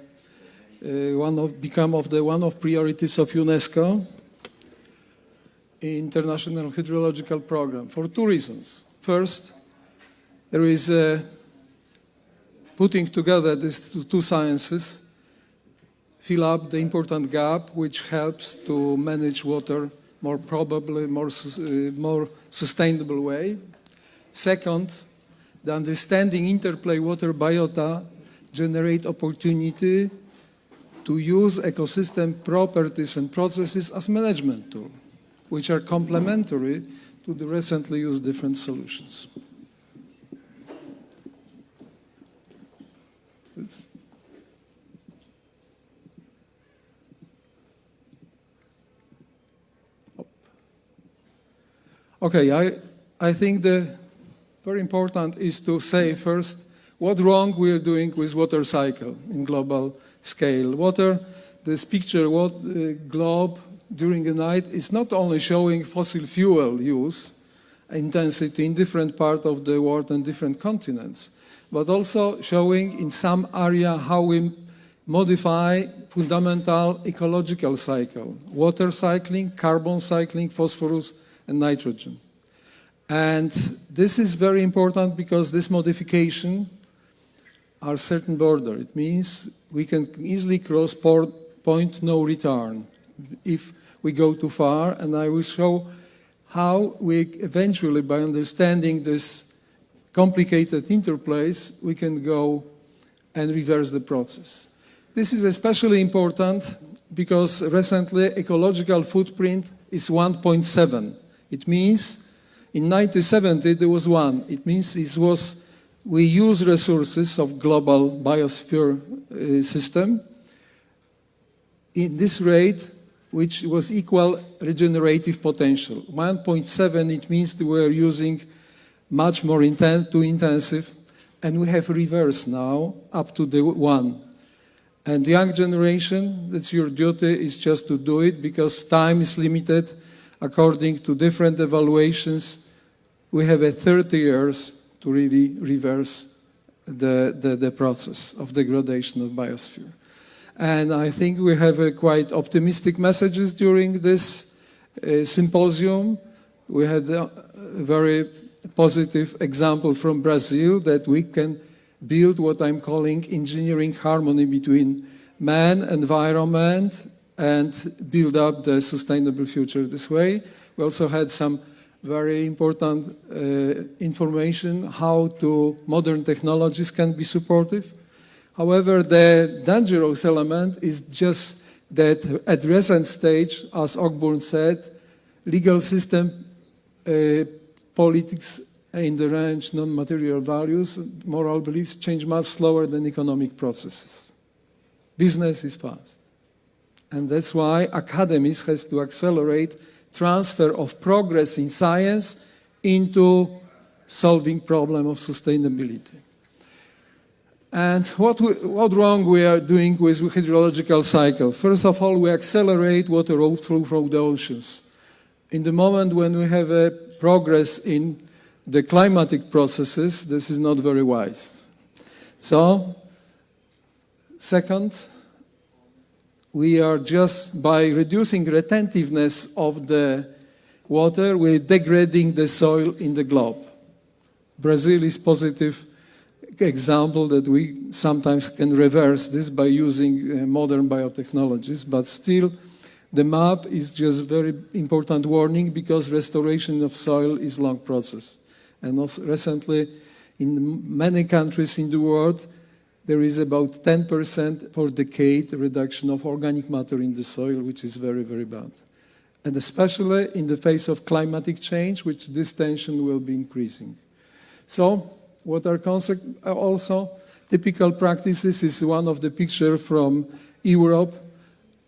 uh, one of become of the one of priorities of UNESCO International Hydrological Program for two reasons. First, there is uh, putting together these two sciences fill up the important gap which helps to manage water more probably, more, uh, more sustainable way. Second, the understanding interplay water biota generate opportunity to use ecosystem properties and processes as management tool which are complementary to the recently used different solutions. Okay, I, I think the very important is to say first what wrong we are doing with water cycle in global scale. Water, this picture, what uh, globe during the night is not only showing fossil fuel use intensity in different parts of the world and different continents, but also showing in some area how we modify fundamental ecological cycle, water cycling, carbon cycling, phosphorus, and nitrogen. And this is very important because this modification are certain border. It means we can easily cross point no return if we go too far. And I will show how we eventually, by understanding this complicated interplays, we can go and reverse the process. This is especially important because recently ecological footprint is 1.7. It means in 1970 there was one. It means it was we use resources of global biosphere uh, system. In this rate, which was equal regenerative potential. 1.7, it means we are using much more inten too intensive, and we have reverse now up to the one. And the young generation, that's your duty, is just to do it because time is limited according to different evaluations, we have a 30 years to really reverse the, the, the process of degradation of biosphere. And I think we have quite optimistic messages during this uh, symposium. We had a very positive example from Brazil that we can build what I'm calling engineering harmony between man, environment, and build up the sustainable future this way. We also had some very important uh, information how to modern technologies can be supportive. However, the dangerous element is just that at recent stage, as Ogburn said, legal system, uh, politics in the range non-material values, moral beliefs change much slower than economic processes. Business is fast. And that's why academies has to accelerate transfer of progress in science into solving problem of sustainability. And what, we, what wrong we are doing with hydrological cycle? First of all, we accelerate water outflow from the oceans. In the moment when we have a progress in the climatic processes, this is not very wise. So, second, we are just by reducing retentiveness of the water, we're degrading the soil in the globe. Brazil is positive example that we sometimes can reverse this by using uh, modern biotechnologies, but still the map is just a very important warning because restoration of soil is long process. And also recently in many countries in the world, there is about 10% for decade reduction of organic matter in the soil, which is very, very bad. And especially in the face of climatic change, which this tension will be increasing. So what are also typical practices is one of the picture from Europe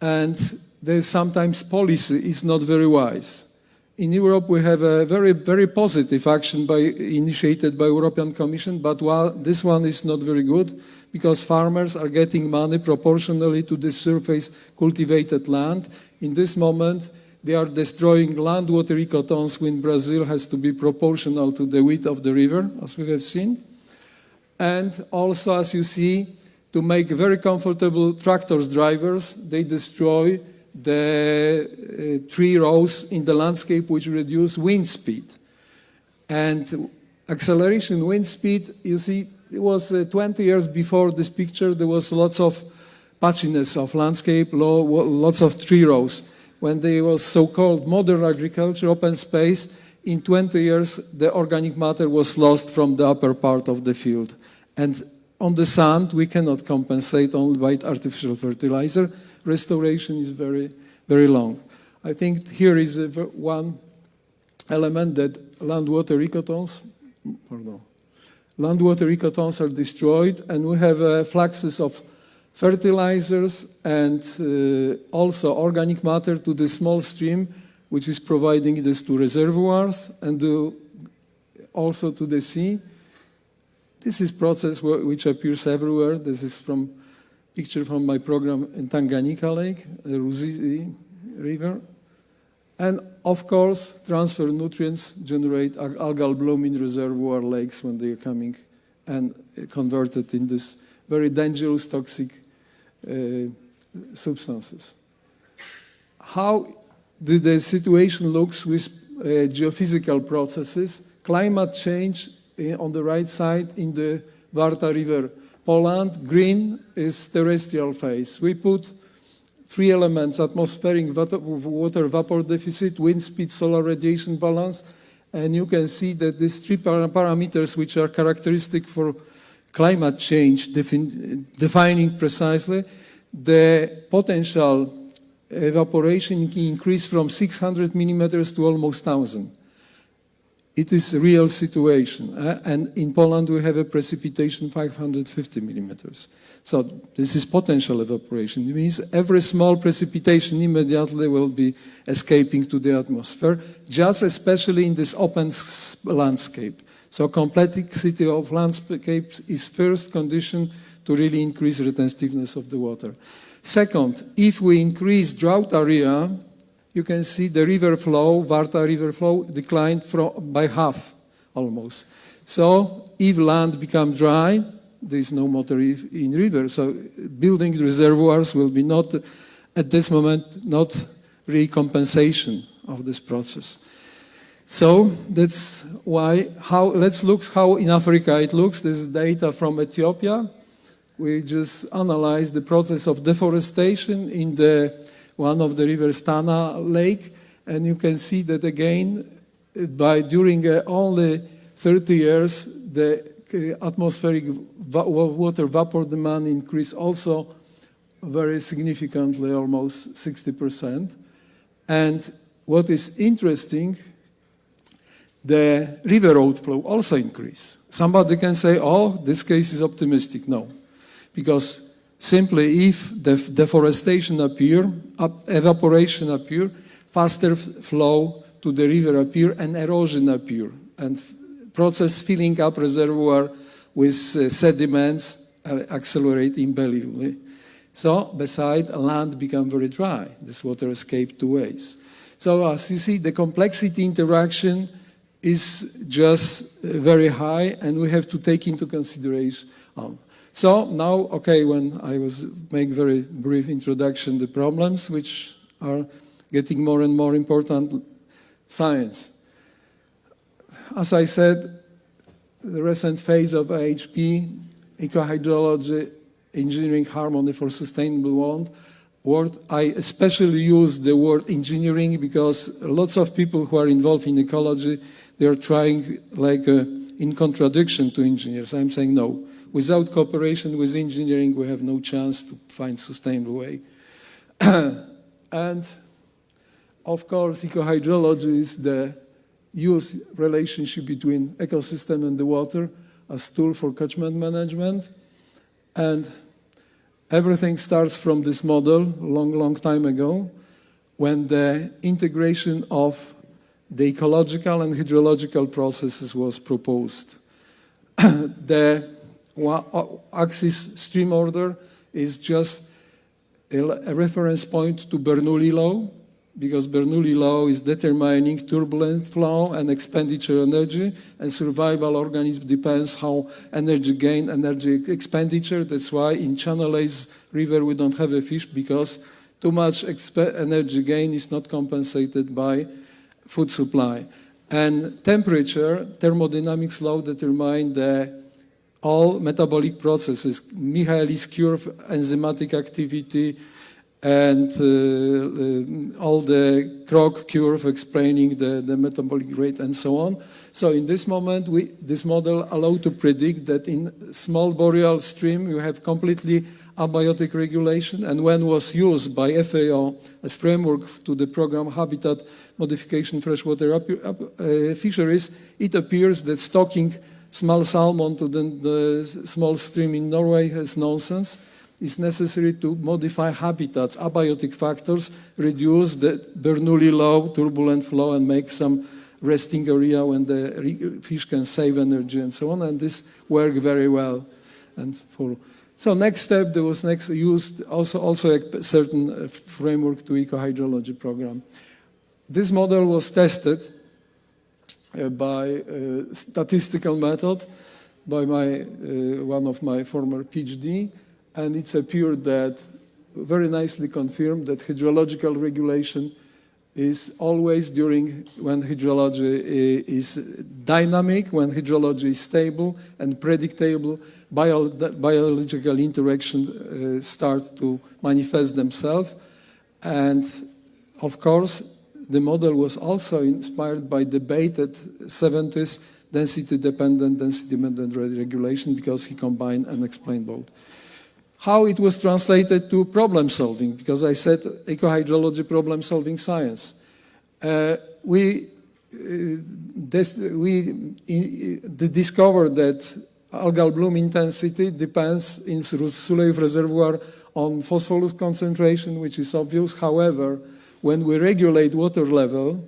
and there's sometimes policy is not very wise. In Europe we have a very, very positive action by, initiated by European Commission, but while this one is not very good because farmers are getting money proportionally to the surface cultivated land. In this moment, they are destroying land water ecotones when Brazil has to be proportional to the width of the river, as we have seen. And also, as you see, to make very comfortable tractors drivers, they destroy the uh, tree rows in the landscape which reduce wind speed. And acceleration wind speed, you see, it was uh, 20 years before this picture, there was lots of patchiness of landscape, lots of tree rows when there was so-called modern agriculture, open space, in 20 years the organic matter was lost from the upper part of the field. And on the sand we cannot compensate only by artificial fertilizer. Restoration is very, very long. I think here is one element that land water ecotones, pardon, land water ecotones are destroyed and we have uh, fluxes of fertilizers and uh, also organic matter to the small stream which is providing this to reservoirs and to also to the sea. This is process which appears everywhere. This is from picture from my program in Tanganyika Lake, the Ruzizi River. And of course, transfer nutrients generate algal bloom in reservoir lakes when they are coming and converted in this very dangerous toxic uh, substances. How did the situation looks with uh, geophysical processes? Climate change uh, on the right side in the Warta River. Poland, green is terrestrial phase. We put three elements, atmospheric water vapor deficit, wind speed, solar radiation balance, and you can see that these three parameters which are characteristic for climate change, defining precisely, the potential evaporation increase from 600 millimeters to almost 1,000. It is a real situation. Uh, and in Poland, we have a precipitation 550 millimeters. So this is potential evaporation. It means every small precipitation immediately will be escaping to the atmosphere, just especially in this open landscape. So complexity of landscapes is first condition to really increase retentiveness of the water. Second, if we increase drought area, you can see the river flow, Warta river flow, declined from, by half almost. So if land become dry, there is no water in river. So building reservoirs will be not, at this moment, not recompensation of this process. So that's why, how, let's look how in Africa it looks. This is data from Ethiopia. We just analyzed the process of deforestation in the one of the rivers Tana Lake, and you can see that again, by during uh, only 30 years, the uh, atmospheric va water vapor demand increased also very significantly, almost 60%. And what is interesting the river outflow also increase. Somebody can say, oh, this case is optimistic. No, because Simply, if def deforestation appear, evaporation appear, faster flow to the river appear, and erosion appear, and process filling up reservoir with uh, sediments uh, accelerate unbelievably. So, beside land become very dry. This water escape two ways. So, as you see, the complexity interaction is just uh, very high, and we have to take into consideration. Um, so now, okay, when I was make very brief introduction, the problems which are getting more and more important, science. As I said, the recent phase of IHP, ecohydrology, engineering harmony for sustainable world, word. I especially use the word engineering because lots of people who are involved in ecology, they are trying like uh, in contradiction to engineers. I'm saying no. Without cooperation with engineering, we have no chance to find sustainable way. <clears throat> and of course, ecohydrology is the use relationship between ecosystem and the water as tool for catchment management. And everything starts from this model long, long time ago when the integration of the ecological and hydrological processes was proposed. <clears throat> the Uh, axis stream order is just a reference point to Bernoulli law, because Bernoulli law is determining turbulent flow and expenditure energy, and survival organism depends how energy gain, energy expenditure. That's why in Channel River we don't have a fish because too much energy gain is not compensated by food supply. And temperature, thermodynamics law determine the all metabolic processes, Michaelis curve, enzymatic activity, and uh, uh, all the Krogh curve explaining the, the metabolic rate and so on. So in this moment, we, this model allowed to predict that in small boreal stream, you have completely abiotic regulation. And when was used by FAO as framework to the program Habitat Modification Freshwater uh, Fisheries, it appears that stocking small salmon to the, the small stream in Norway is nonsense. It's necessary to modify habitats, abiotic factors, reduce the Bernoulli law, turbulent flow, and make some resting area when the fish can save energy and so on. And this worked very well. And for so next step, there was next used also also a certain uh, framework to eco-hydrology program. This model was tested by uh, statistical method by my, uh, one of my former PhD, and it's appeared that very nicely confirmed that hydrological regulation is always during when hydrology is dynamic, when hydrology is stable and predictable, bio, biological interaction uh, start to manifest themselves. And of course, the model was also inspired by debated 70s density-dependent, density-dependent regulation because he combined and explained both. How it was translated to problem solving, because I said ecohydrology problem solving science. Uh, we uh, this, we discovered that algal bloom intensity depends in Sulejów reservoir on phosphorus concentration, which is obvious. However, when we regulate water level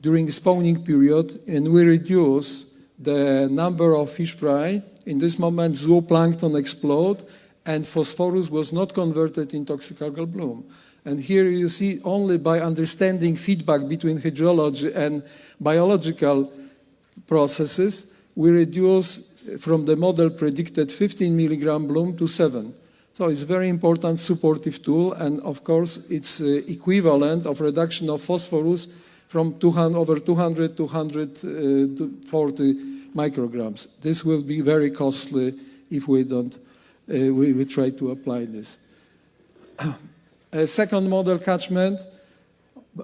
during spawning period and we reduce the number of fish fry, in this moment zooplankton explode and phosphorus was not converted in toxic algal bloom. And here you see only by understanding feedback between hydrology and biological processes, we reduce from the model predicted 15 milligram bloom to 7. So it's a very important supportive tool, and of course it's uh, equivalent of reduction of phosphorus from 200, over 200 to 140 uh, micrograms. This will be very costly if we don't, uh, we, we try to apply this. <clears throat> A second model catchment,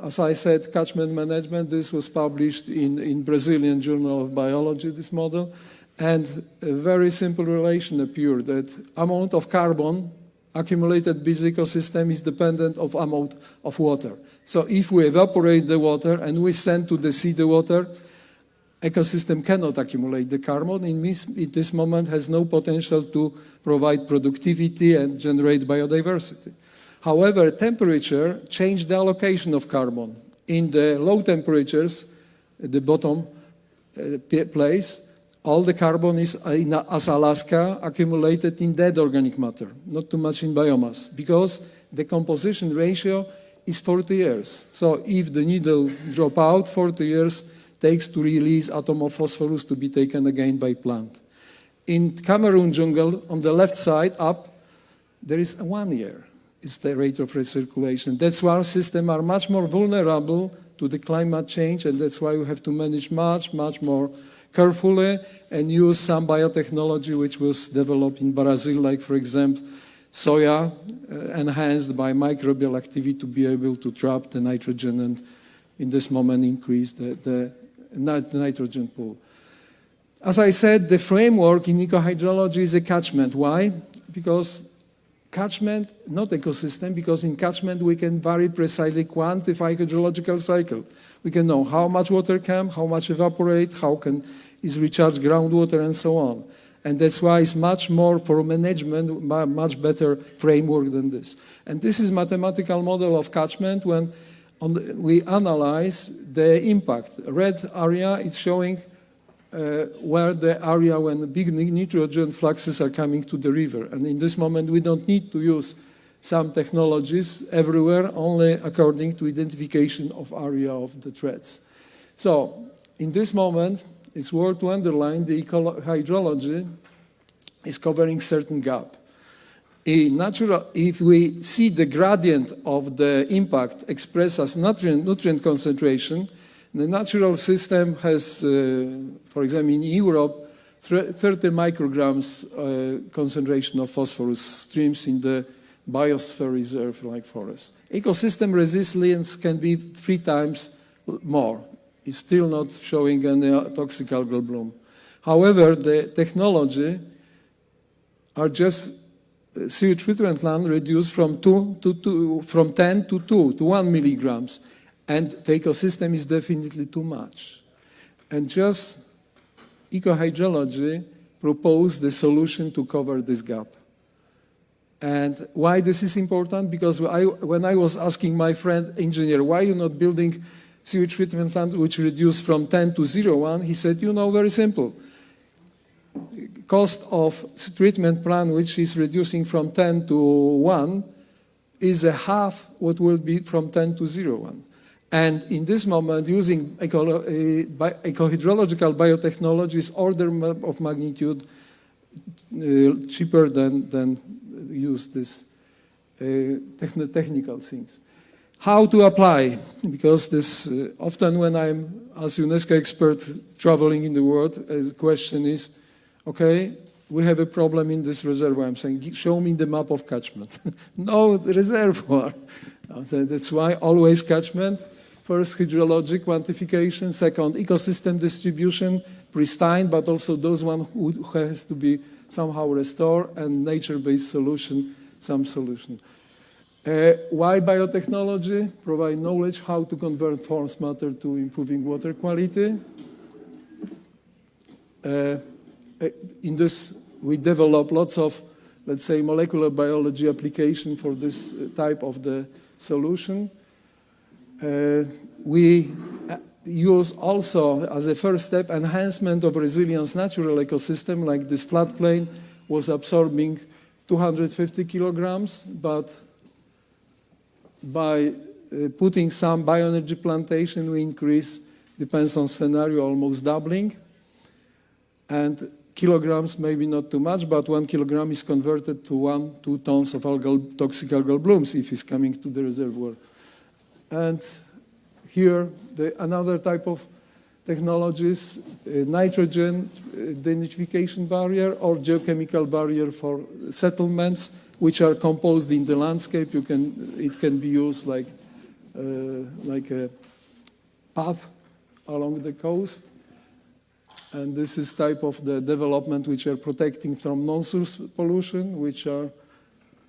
as I said, catchment management, this was published in, in Brazilian Journal of Biology, this model, and a very simple relation appeared that amount of carbon accumulated the ecosystem is dependent of amount of water. So if we evaporate the water and we send to the sea the water, ecosystem cannot accumulate the carbon. In this, in this moment has no potential to provide productivity and generate biodiversity. However, temperature changed the allocation of carbon. In the low temperatures, the bottom uh, place, all the carbon is, uh, in, as Alaska, accumulated in dead organic matter, not too much in biomass, because the composition ratio is 40 years. So if the needle drop out, 40 years takes to release atom of phosphorus to be taken again by plant. In Cameroon jungle, on the left side up, there is one year. It's the rate of recirculation. That's why our systems are much more vulnerable to the climate change, and that's why we have to manage much, much more carefully and use some biotechnology which was developed in Brazil, like, for example, soya uh, enhanced by microbial activity to be able to trap the nitrogen and in this moment increase the, the, the nitrogen pool. As I said, the framework in ecohydrology is a catchment. Why? Because catchment, not ecosystem, because in catchment we can very precisely quantify hydrological cycle. We can know how much water come, how much evaporate, how can is recharge groundwater and so on. And that's why it's much more for management, much better framework than this. And this is mathematical model of catchment when the, we analyze the impact. Red area is showing uh, where the area when big nitrogen fluxes are coming to the river. And in this moment, we don't need to use some technologies everywhere, only according to identification of area of the threats. So in this moment, it's worth to underline the hydrology is covering certain gap. Natural, if we see the gradient of the impact expressed as nutrient, nutrient concentration, the natural system has, uh, for example, in Europe, 30 micrograms uh, concentration of phosphorus streams in the biosphere reserve like forest. Ecosystem resilience can be three times more It's still not showing any toxic algal bloom. However, the technology are just uh, sewage treatment plant reduced from, two to two, from 10 to 2 to 1 milligrams. And the ecosystem is definitely too much. And just ecohydrology proposed the solution to cover this gap. And why this is important? Because I, when I was asking my friend engineer, why you not building sewage treatment plant which reduced from 10 to 0, 1, he said, you know, very simple. Cost of treatment plant which is reducing from 10 to 1 is a half what will be from 10 to 0, 1. And in this moment, using eco ecohydrological biotechnology is order of magnitude uh, cheaper than, than use this uh, technical things how to apply, because this uh, often when I'm as UNESCO expert traveling in the world, the question is, okay, we have a problem in this reservoir. I'm saying, show me the map of catchment. <laughs> no, the reservoir. <laughs> That's why always catchment. First, hydrologic quantification. Second, ecosystem distribution, pristine, but also those one who has to be somehow restore and nature-based solution, some solution. Uh, why biotechnology? Provide knowledge how to convert forest matter to improving water quality. Uh, uh, in this, we develop lots of, let's say, molecular biology application for this uh, type of the solution. Uh, we use also, as a first step, enhancement of resilience natural ecosystem, like this floodplain was absorbing 250 kilograms, but by uh, putting some bioenergy plantation, we increase, depends on scenario, almost doubling. And kilograms, maybe not too much, but one kilogram is converted to one, two tons of algal, toxic algal blooms if it's coming to the reservoir. And here, the, another type of technologies, uh, nitrogen identification barrier or geochemical barrier for settlements which are composed in the landscape. You can, it can be used like, uh, like a path along the coast. And this is type of the development which are protecting from non-source pollution, which are,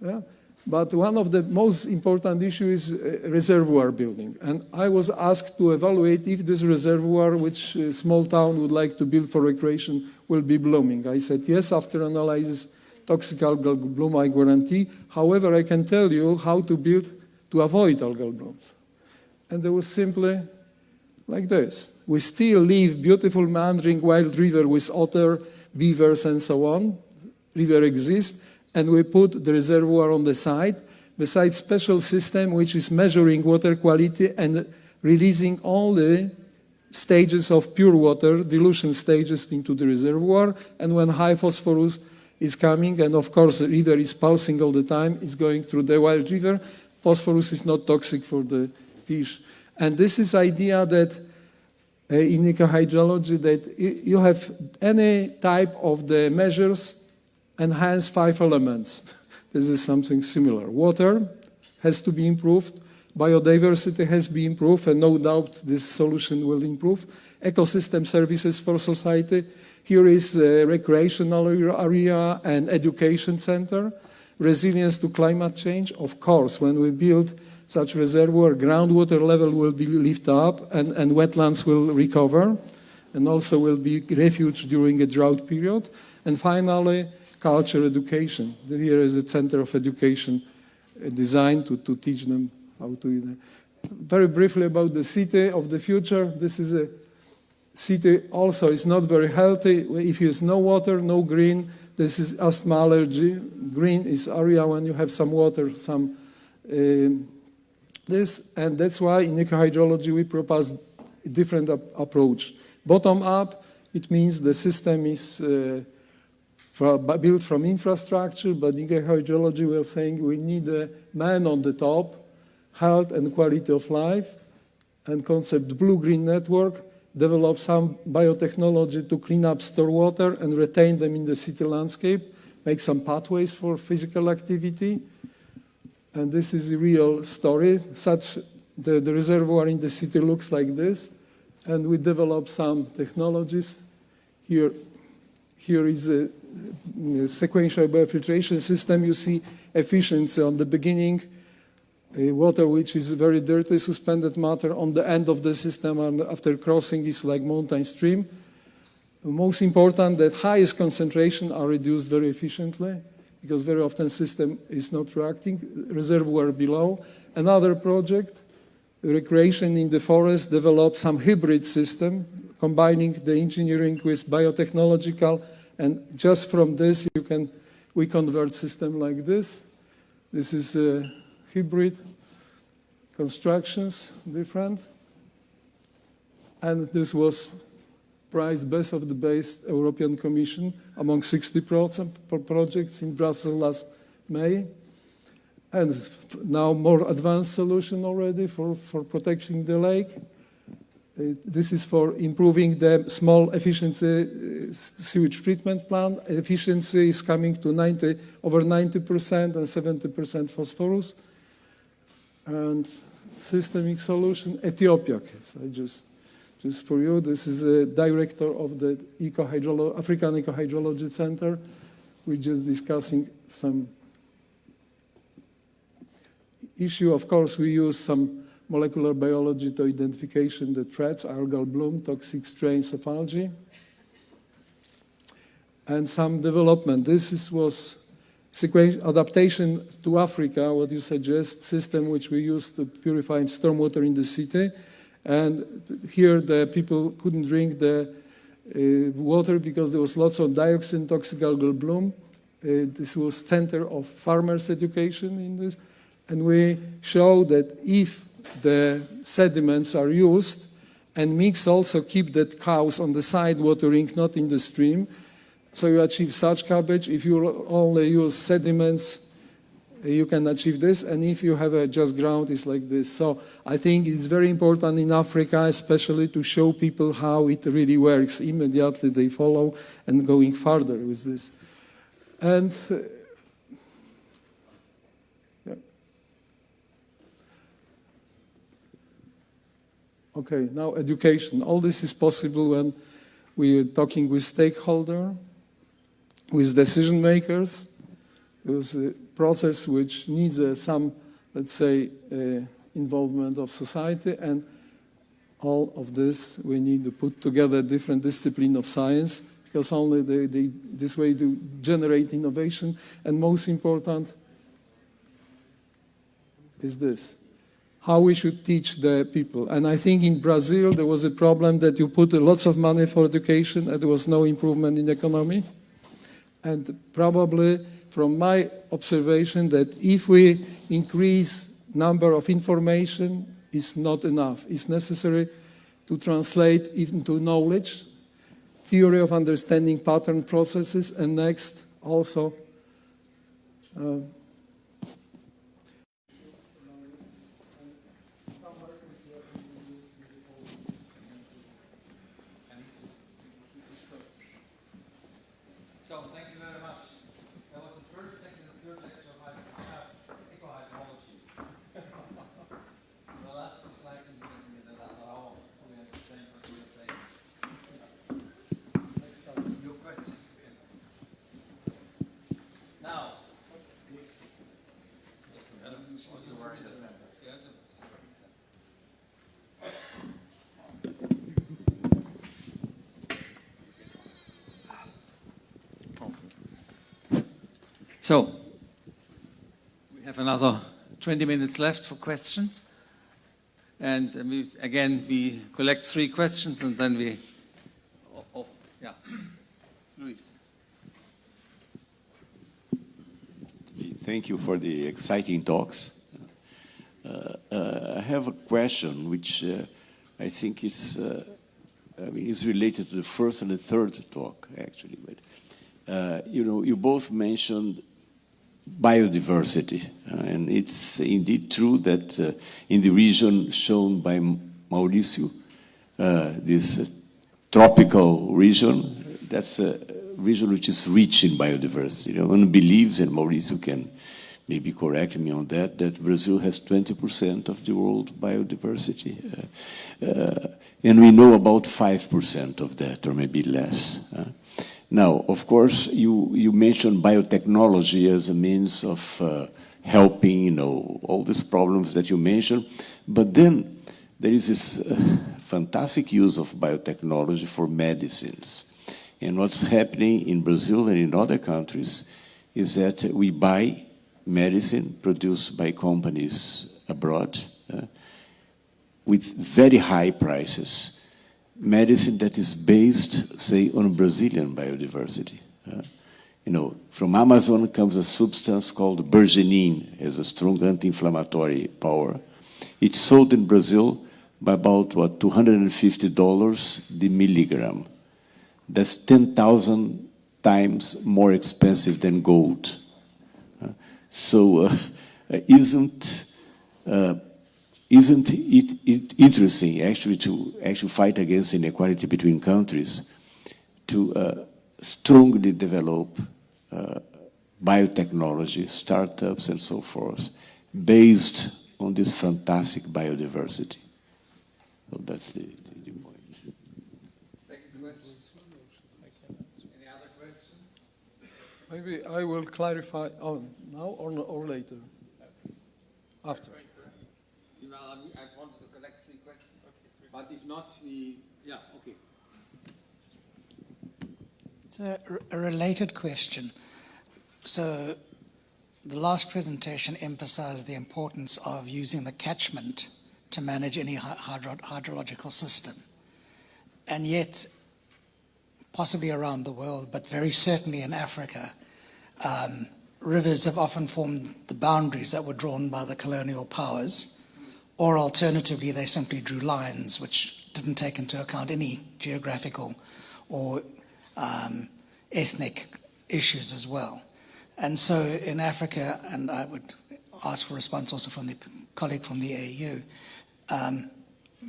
yeah. But one of the most important issues is uh, reservoir building. And I was asked to evaluate if this reservoir, which a small town would like to build for recreation, will be blooming. I said yes after analysis, toxic algal bloom, I guarantee. However, I can tell you how to build to avoid algal blooms. And it was simply like this. We still leave beautiful meandering wild river with otter, beavers, and so on. River exists, and we put the reservoir on the side, besides special system which is measuring water quality and releasing all the stages of pure water, dilution stages into the reservoir, and when high phosphorus is coming, and of course the river is pulsing all the time, it's going through the wild river, phosphorus is not toxic for the fish. And this is idea that uh, in ecohydrology that you have any type of the measures and hence five elements. <laughs> This is something similar. Water has to be improved, biodiversity has to be improved, and no doubt this solution will improve. Ecosystem services for society. Here is a recreational area and education center. Resilience to climate change. Of course, when we build such reservoir, groundwater level will be lifted up and, and wetlands will recover and also will be refuge during a drought period. And finally, culture education. Here is a center of education uh, designed to, to teach them how to. Very briefly about the city of the future. This is a city also is not very healthy. If there's no water, no green, this is asthma allergy. Green is area when you have some water, some uh, this, and that's why in ecohydrology we propose a different ap approach. Bottom up, it means the system is uh, built from infrastructure, but in hydrology we are saying we need a man on the top, health and quality of life, and concept blue-green network, develop some biotechnology to clean up store water and retain them in the city landscape, make some pathways for physical activity. And this is a real story. Such the, the reservoir in the city looks like this. And we develop some technologies. Here, here is a sequential biofiltration system, you see efficiency on the beginning, water which is very dirty suspended matter on the end of the system and after crossing is like mountain stream. Most important that highest concentration are reduced very efficiently because very often system is not reacting, reservoir below. Another project, recreation in the forest, developed some hybrid system combining the engineering with biotechnological and just from this, you can, we convert system like this. This is a hybrid constructions, different. And this was prized best of the best European Commission among 60 projects in Brussels last May. And now more advanced solution already for, for protecting the lake. Uh, this is for improving the small efficiency uh, sewage treatment plant. Efficiency is coming to 90, over 90% and 70% phosphorus. And systemic solution, Ethiopia case. I just, just for you, this is a director of the Eco African Ecohydrology Center. We're just discussing some issue. Of course, we use some molecular biology to identification the threats, algal bloom, toxic strains of algae, and some development. This is, was adaptation to Africa, what you suggest, system which we use to purify stormwater in the city. And here the people couldn't drink the uh, water because there was lots of dioxin, toxic algal bloom. Uh, this was center of farmers' education in this. And we show that if the sediments are used and mix also keep that cows on the side watering, not in the stream. So you achieve such cabbage. If you only use sediments, you can achieve this. And if you have a just ground, it's like this. So I think it's very important in Africa, especially to show people how it really works. Immediately they follow and going further with this. And uh, Okay, now education. All this is possible when we are talking with stakeholder, with decision makers, It was a process which needs uh, some, let's say, uh, involvement of society and all of this we need to put together different discipline of science because only they, they, this way to generate innovation. And most important is this how we should teach the people and i think in brazil there was a problem that you put lots of money for education and there was no improvement in the economy and probably from my observation that if we increase number of information is not enough. It's necessary to translate into knowledge, theory of understanding pattern processes, and next also uh, So thank you very much. That was the first, second, and third lecture of my ecohydrology. the last two slides in the, in the last hour, we have the same what you were saying. Next up, your questions. Now. So, we have another 20 minutes left for questions. And uh, we, again, we collect three questions and then we, oh, oh, yeah, Luis. Thank you for the exciting talks. Uh, uh, I have a question which uh, I think is, uh, I mean, is related to the first and the third talk, actually. But, uh, you know, you both mentioned biodiversity. Uh, and it's indeed true that uh, in the region shown by Mauricio, uh, this tropical region, that's a region which is rich in biodiversity. One believes, and Mauricio can maybe correct me on that, that Brazil has 20% of the world biodiversity. Uh, uh, and we know about 5% of that, or maybe less. Now, of course, you, you mentioned biotechnology as a means of uh, helping, you know, all these problems that you mentioned. But then there is this uh, fantastic use of biotechnology for medicines. And what's happening in Brazil and in other countries is that we buy medicine produced by companies abroad uh, with very high prices medicine that is based, say, on Brazilian biodiversity. Uh, you know, from Amazon comes a substance called bergenin, has a strong anti-inflammatory power. It's sold in Brazil by about, what, $250 the milligram. That's 10,000 times more expensive than gold. Uh, so uh, <laughs> isn't uh, isn't it, it, interesting actually to actually fight against inequality between countries to uh, strongly develop uh, biotechnology, startups and so forth based on this fantastic biodiversity. So that's the, the, the point. Second question. Any other question? maybe I will clarify oh, now or, or later. After. Well, I I wanted to collect three questions, but if not, we, yeah, okay. It's a, a related question. So, the last presentation emphasized the importance of using the catchment to manage any hydro hydrological system. And yet, possibly around the world, but very certainly in Africa, um, rivers have often formed the boundaries that were drawn by the colonial powers or alternatively, they simply drew lines which didn't take into account any geographical or um, ethnic issues as well. And so in Africa, and I would ask for a response also from the colleague from the AU, um,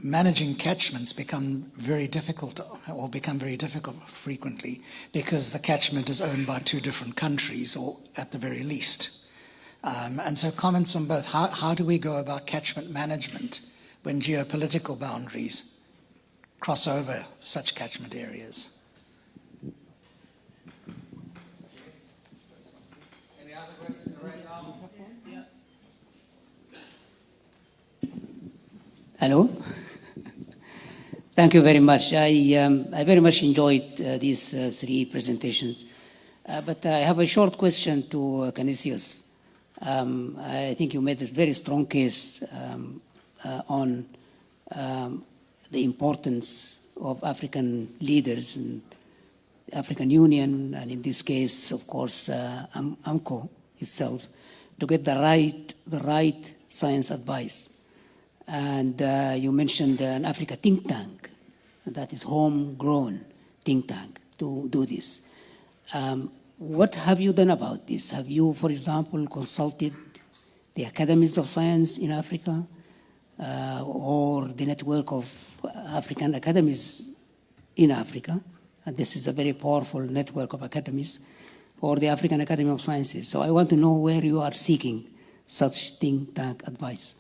managing catchments become very difficult or become very difficult frequently because the catchment is owned by two different countries or at the very least. Um, and so comments on both. How, how do we go about catchment management when geopolitical boundaries cross over such catchment areas? Any other Hello. Thank you very much. I, um, I very much enjoyed uh, these uh, three presentations. Uh, but I have a short question to uh, Canisius. Um, I think you made a very strong case um, uh, on um, the importance of African leaders and the African Union, and in this case, of course, uh, AMCOW itself, to get the right, the right science advice. And uh, you mentioned an Africa think tank that is homegrown think tank to do this. Um, what have you done about this? Have you, for example, consulted the academies of science in Africa uh, or the network of African academies in Africa? And this is a very powerful network of academies or the African Academy of Sciences. So I want to know where you are seeking such think tank advice.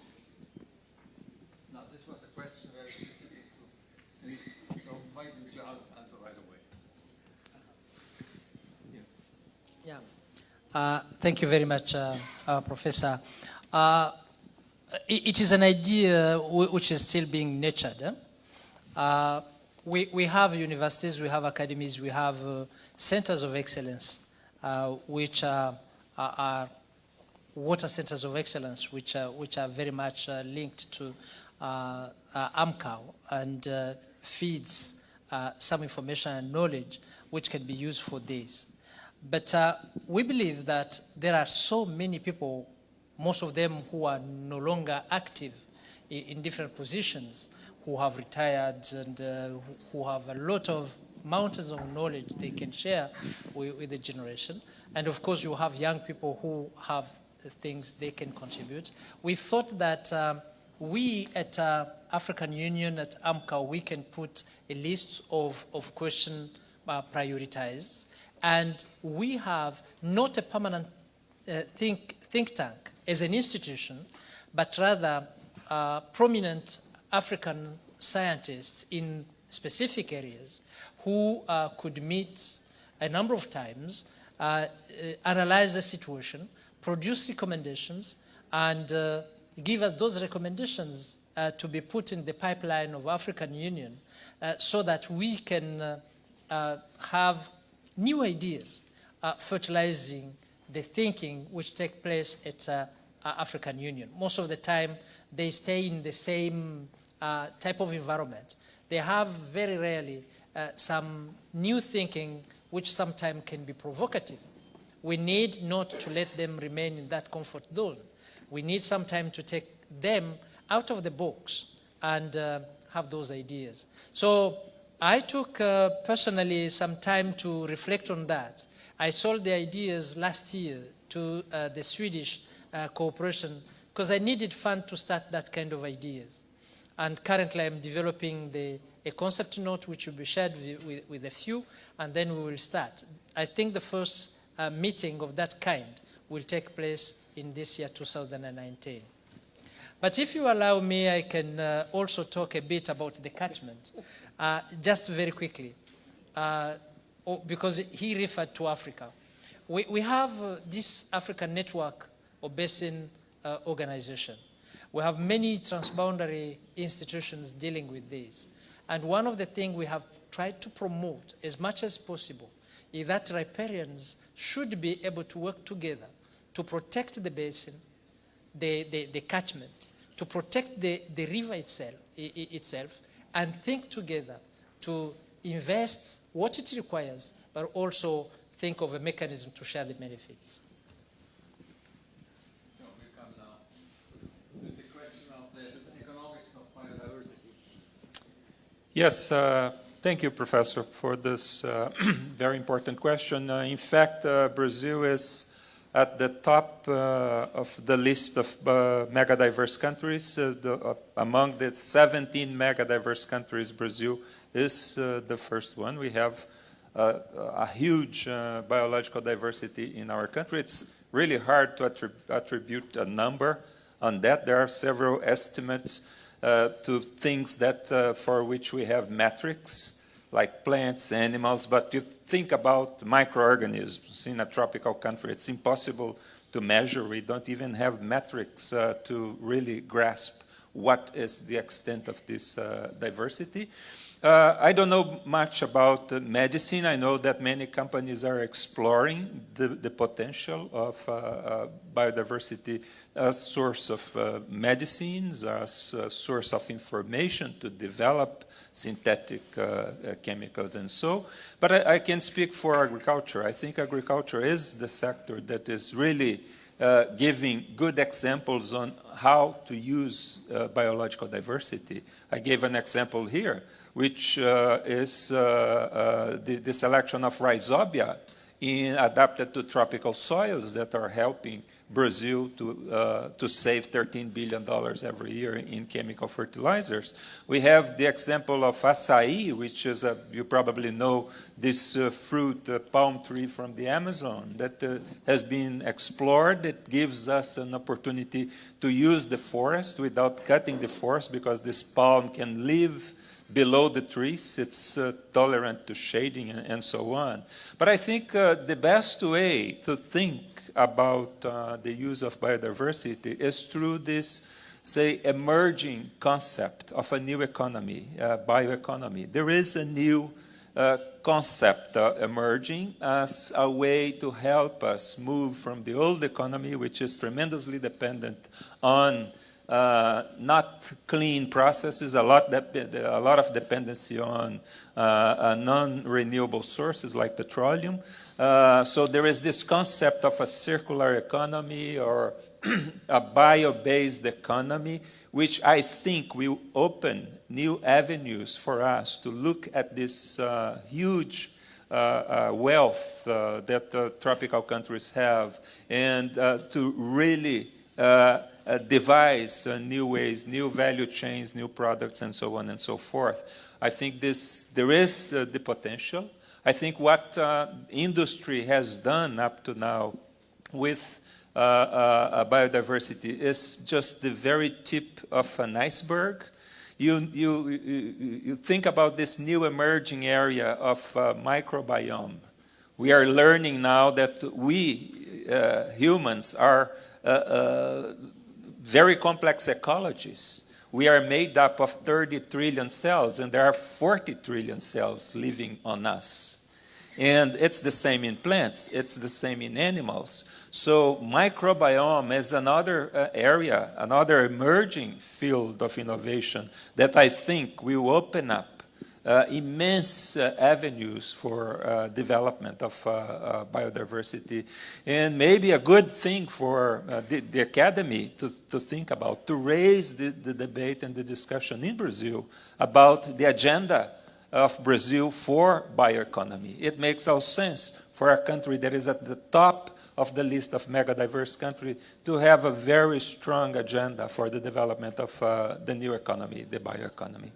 No, this was a question very specific to Canisius. So why don't you ask- answer right away? Yeah. Uh, Thank you very much, uh, uh, Professor. It it is an idea which is still being nurtured. eh? We we have universities, we have academies, we have centers of excellence, which are are- water centers of excellence, which are, which are very much uh, linked to uh, uh, AMCOW and feeds some information and knowledge which can be used for this. But uh, we believe that there are so many people, most of them who are no longer active in, in different positions, who have retired and uh, who- have a lot of mountains of knowledge they can share with, with the generation. And of course, you have young people who have things they can contribute. We thought that um, we at uh, African Union, at AMCOW, we can put a list of, of questions uh, prioritized. And we have not a permanent uh, think, think tank as an institution, but rather uh, prominent African scientists in specific areas who uh, could meet a number of times, uh, uh, analyze the situation, produce recommendations, and uh, give us those recommendations to be put in the pipeline of African Union so that we can have new ideas are fertilizing the thinking which take place at uh, uh, African Union. Most of the time, they stay in the same uh, type of environment. They have very rarely uh, some new thinking which sometimes can be provocative. We need not to let them remain in that comfort zone. We need some time to take them out of the box and uh, have those ideas. So I took uh, personally some time to reflect on that. I sold the ideas last year to uh, the Swedish uh, cooperation because I needed fund to start that kind of ideas. And currently I'm developing the, a concept note which will be shared with, with, a few, and then we will start. I think the first uh, meeting of that kind will take place in this year, 2019. But if you allow me, I can uh, also talk a bit about the catchment, uh, just very quickly, uh, oh, because he referred to Africa. We, we have uh, this African network or basin uh, organization. We have many transboundary institutions dealing with this. And one of the things we have tried to promote as much as possible is that riparians should be able to work together to protect the basin, the, the, the catchment, to protect the, the river itself, itself, and think together to invest what it requires, but also think of a mechanism to share the benefits. So we come now to the question of the economics of biodiversity. Yes, uh, thank you, Professor, for this uh, <clears throat> very important question. Uh, in fact, uh, Brazil is at the top uh, of the list of uh, megadiverse countries. Uh, the, uh, among the 17 megadiverse countries, Brazil is uh, the first one. We have uh, a huge biological diversity in our country. It's really hard to attrib- attribute a number on that. There are several estimates to things that for which we have metrics, like plants, animals, but you think about microorganisms in a tropical country, it's impossible to measure. We don't even have metrics uh, to really grasp what is the extent of this uh, diversity. Uh, I don't know much about uh, medicine. I know that many companies are exploring the, the potential of uh, uh biodiversity as source of medicines, as source of information to develop synthetic uh, chemicals and so. But I, I, can speak for agriculture. I think agriculture is the sector that is really giving good examples on how to use biological diversity. I gave an example here which uh, is uh, uh, the, the, selection of rhizobia in, adapted to tropical soils that are helping Brazil to, uh, to save $13 billion every year in chemical fertilizers. We have the example of acai, which is, a, you probably know, this uh, fruit, uh, palm tree from the Amazon that has been explored. It gives us an opportunity to use the forest without cutting the forest because this palm can live below the trees. It's uh, tolerant to shading and, and, so on. But I think uh, the best way to think about uh, the use of biodiversity is through this, say, emerging concept of a new economy, uh, bioeconomy. There is a new uh, concept uh, emerging as a way to help us move from the old economy, which is tremendously dependent on uh, not clean processes, a lot, a lot of dependency on uh, uh, non-renewable sources like petroleum. Uh, so there is this concept of a circular economy or <clears throat> a bio-based economy, which I think will open new avenues for us to look at this uh, huge uh, uh, wealth uh, that tropical countries have and to really uh, devise uh, new ways, new value chains, new products, and so on and so forth. I think this, there is uh, the potential. I think what uh, industry has done up to now with uh, uh, biodiversity is just the very tip of an iceberg. You, you, you think about this new emerging area of microbiome. We are learning now that we, humans, are very complex ecologies. We are made up of 30 trillion cells, and there are 40 trillion cells living on us. And it's the same in plants, it's the same in animals. So microbiome is another uh, area, another emerging field of innovation that I think will open up immense uh, avenues for uh, development of biodiversity and maybe a good thing for the, the, academy to, to think about, to raise the, the debate and the discussion in Brazil about the agenda of Brazil for bioeconomy. It makes all sense for a country that is at the top of the list of mega diverse countries to have a very strong agenda for the development of uh, the new economy, the bioeconomy.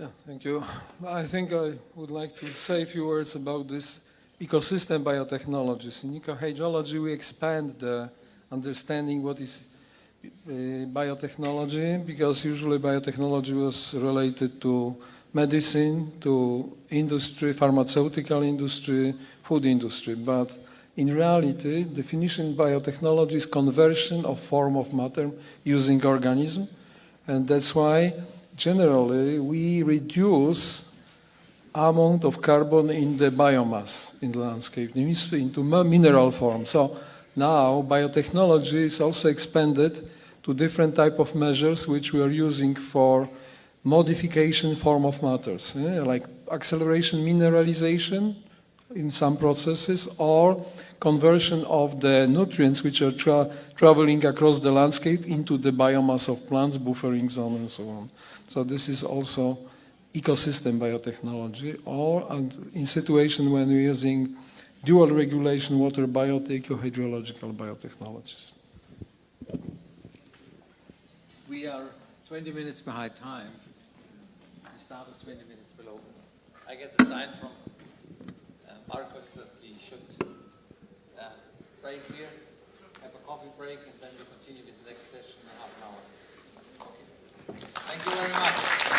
Yeah, thank you. I think I would like to say a few words about this ecosystem biotechnologies. In ecohydrology, we expand the understanding what is uh, biotechnology because usually biotechnology was related to medicine, to industry, pharmaceutical industry, food industry. But in reality, definition biotechnology is conversion of form of matter using organism. And that's why generally we reduce amount of carbon in the biomass in the landscape into mineral form. So now biotechnology is also expanded to different type of measures which we are using for modification form of matters, yeah? like acceleration mineralization in some processes or conversion of the nutrients which are tra traveling across the landscape into the biomass of plants, buffering zone and so on. So this is also ecosystem biotechnology, or in situation when we're using dual regulation water biotech or hydrological biotechnologies. We are 20 minutes behind time. We started 20 minutes below. I get the sign from uh, Marcus that we should uh, break here, have a coffee break, Thank you very much.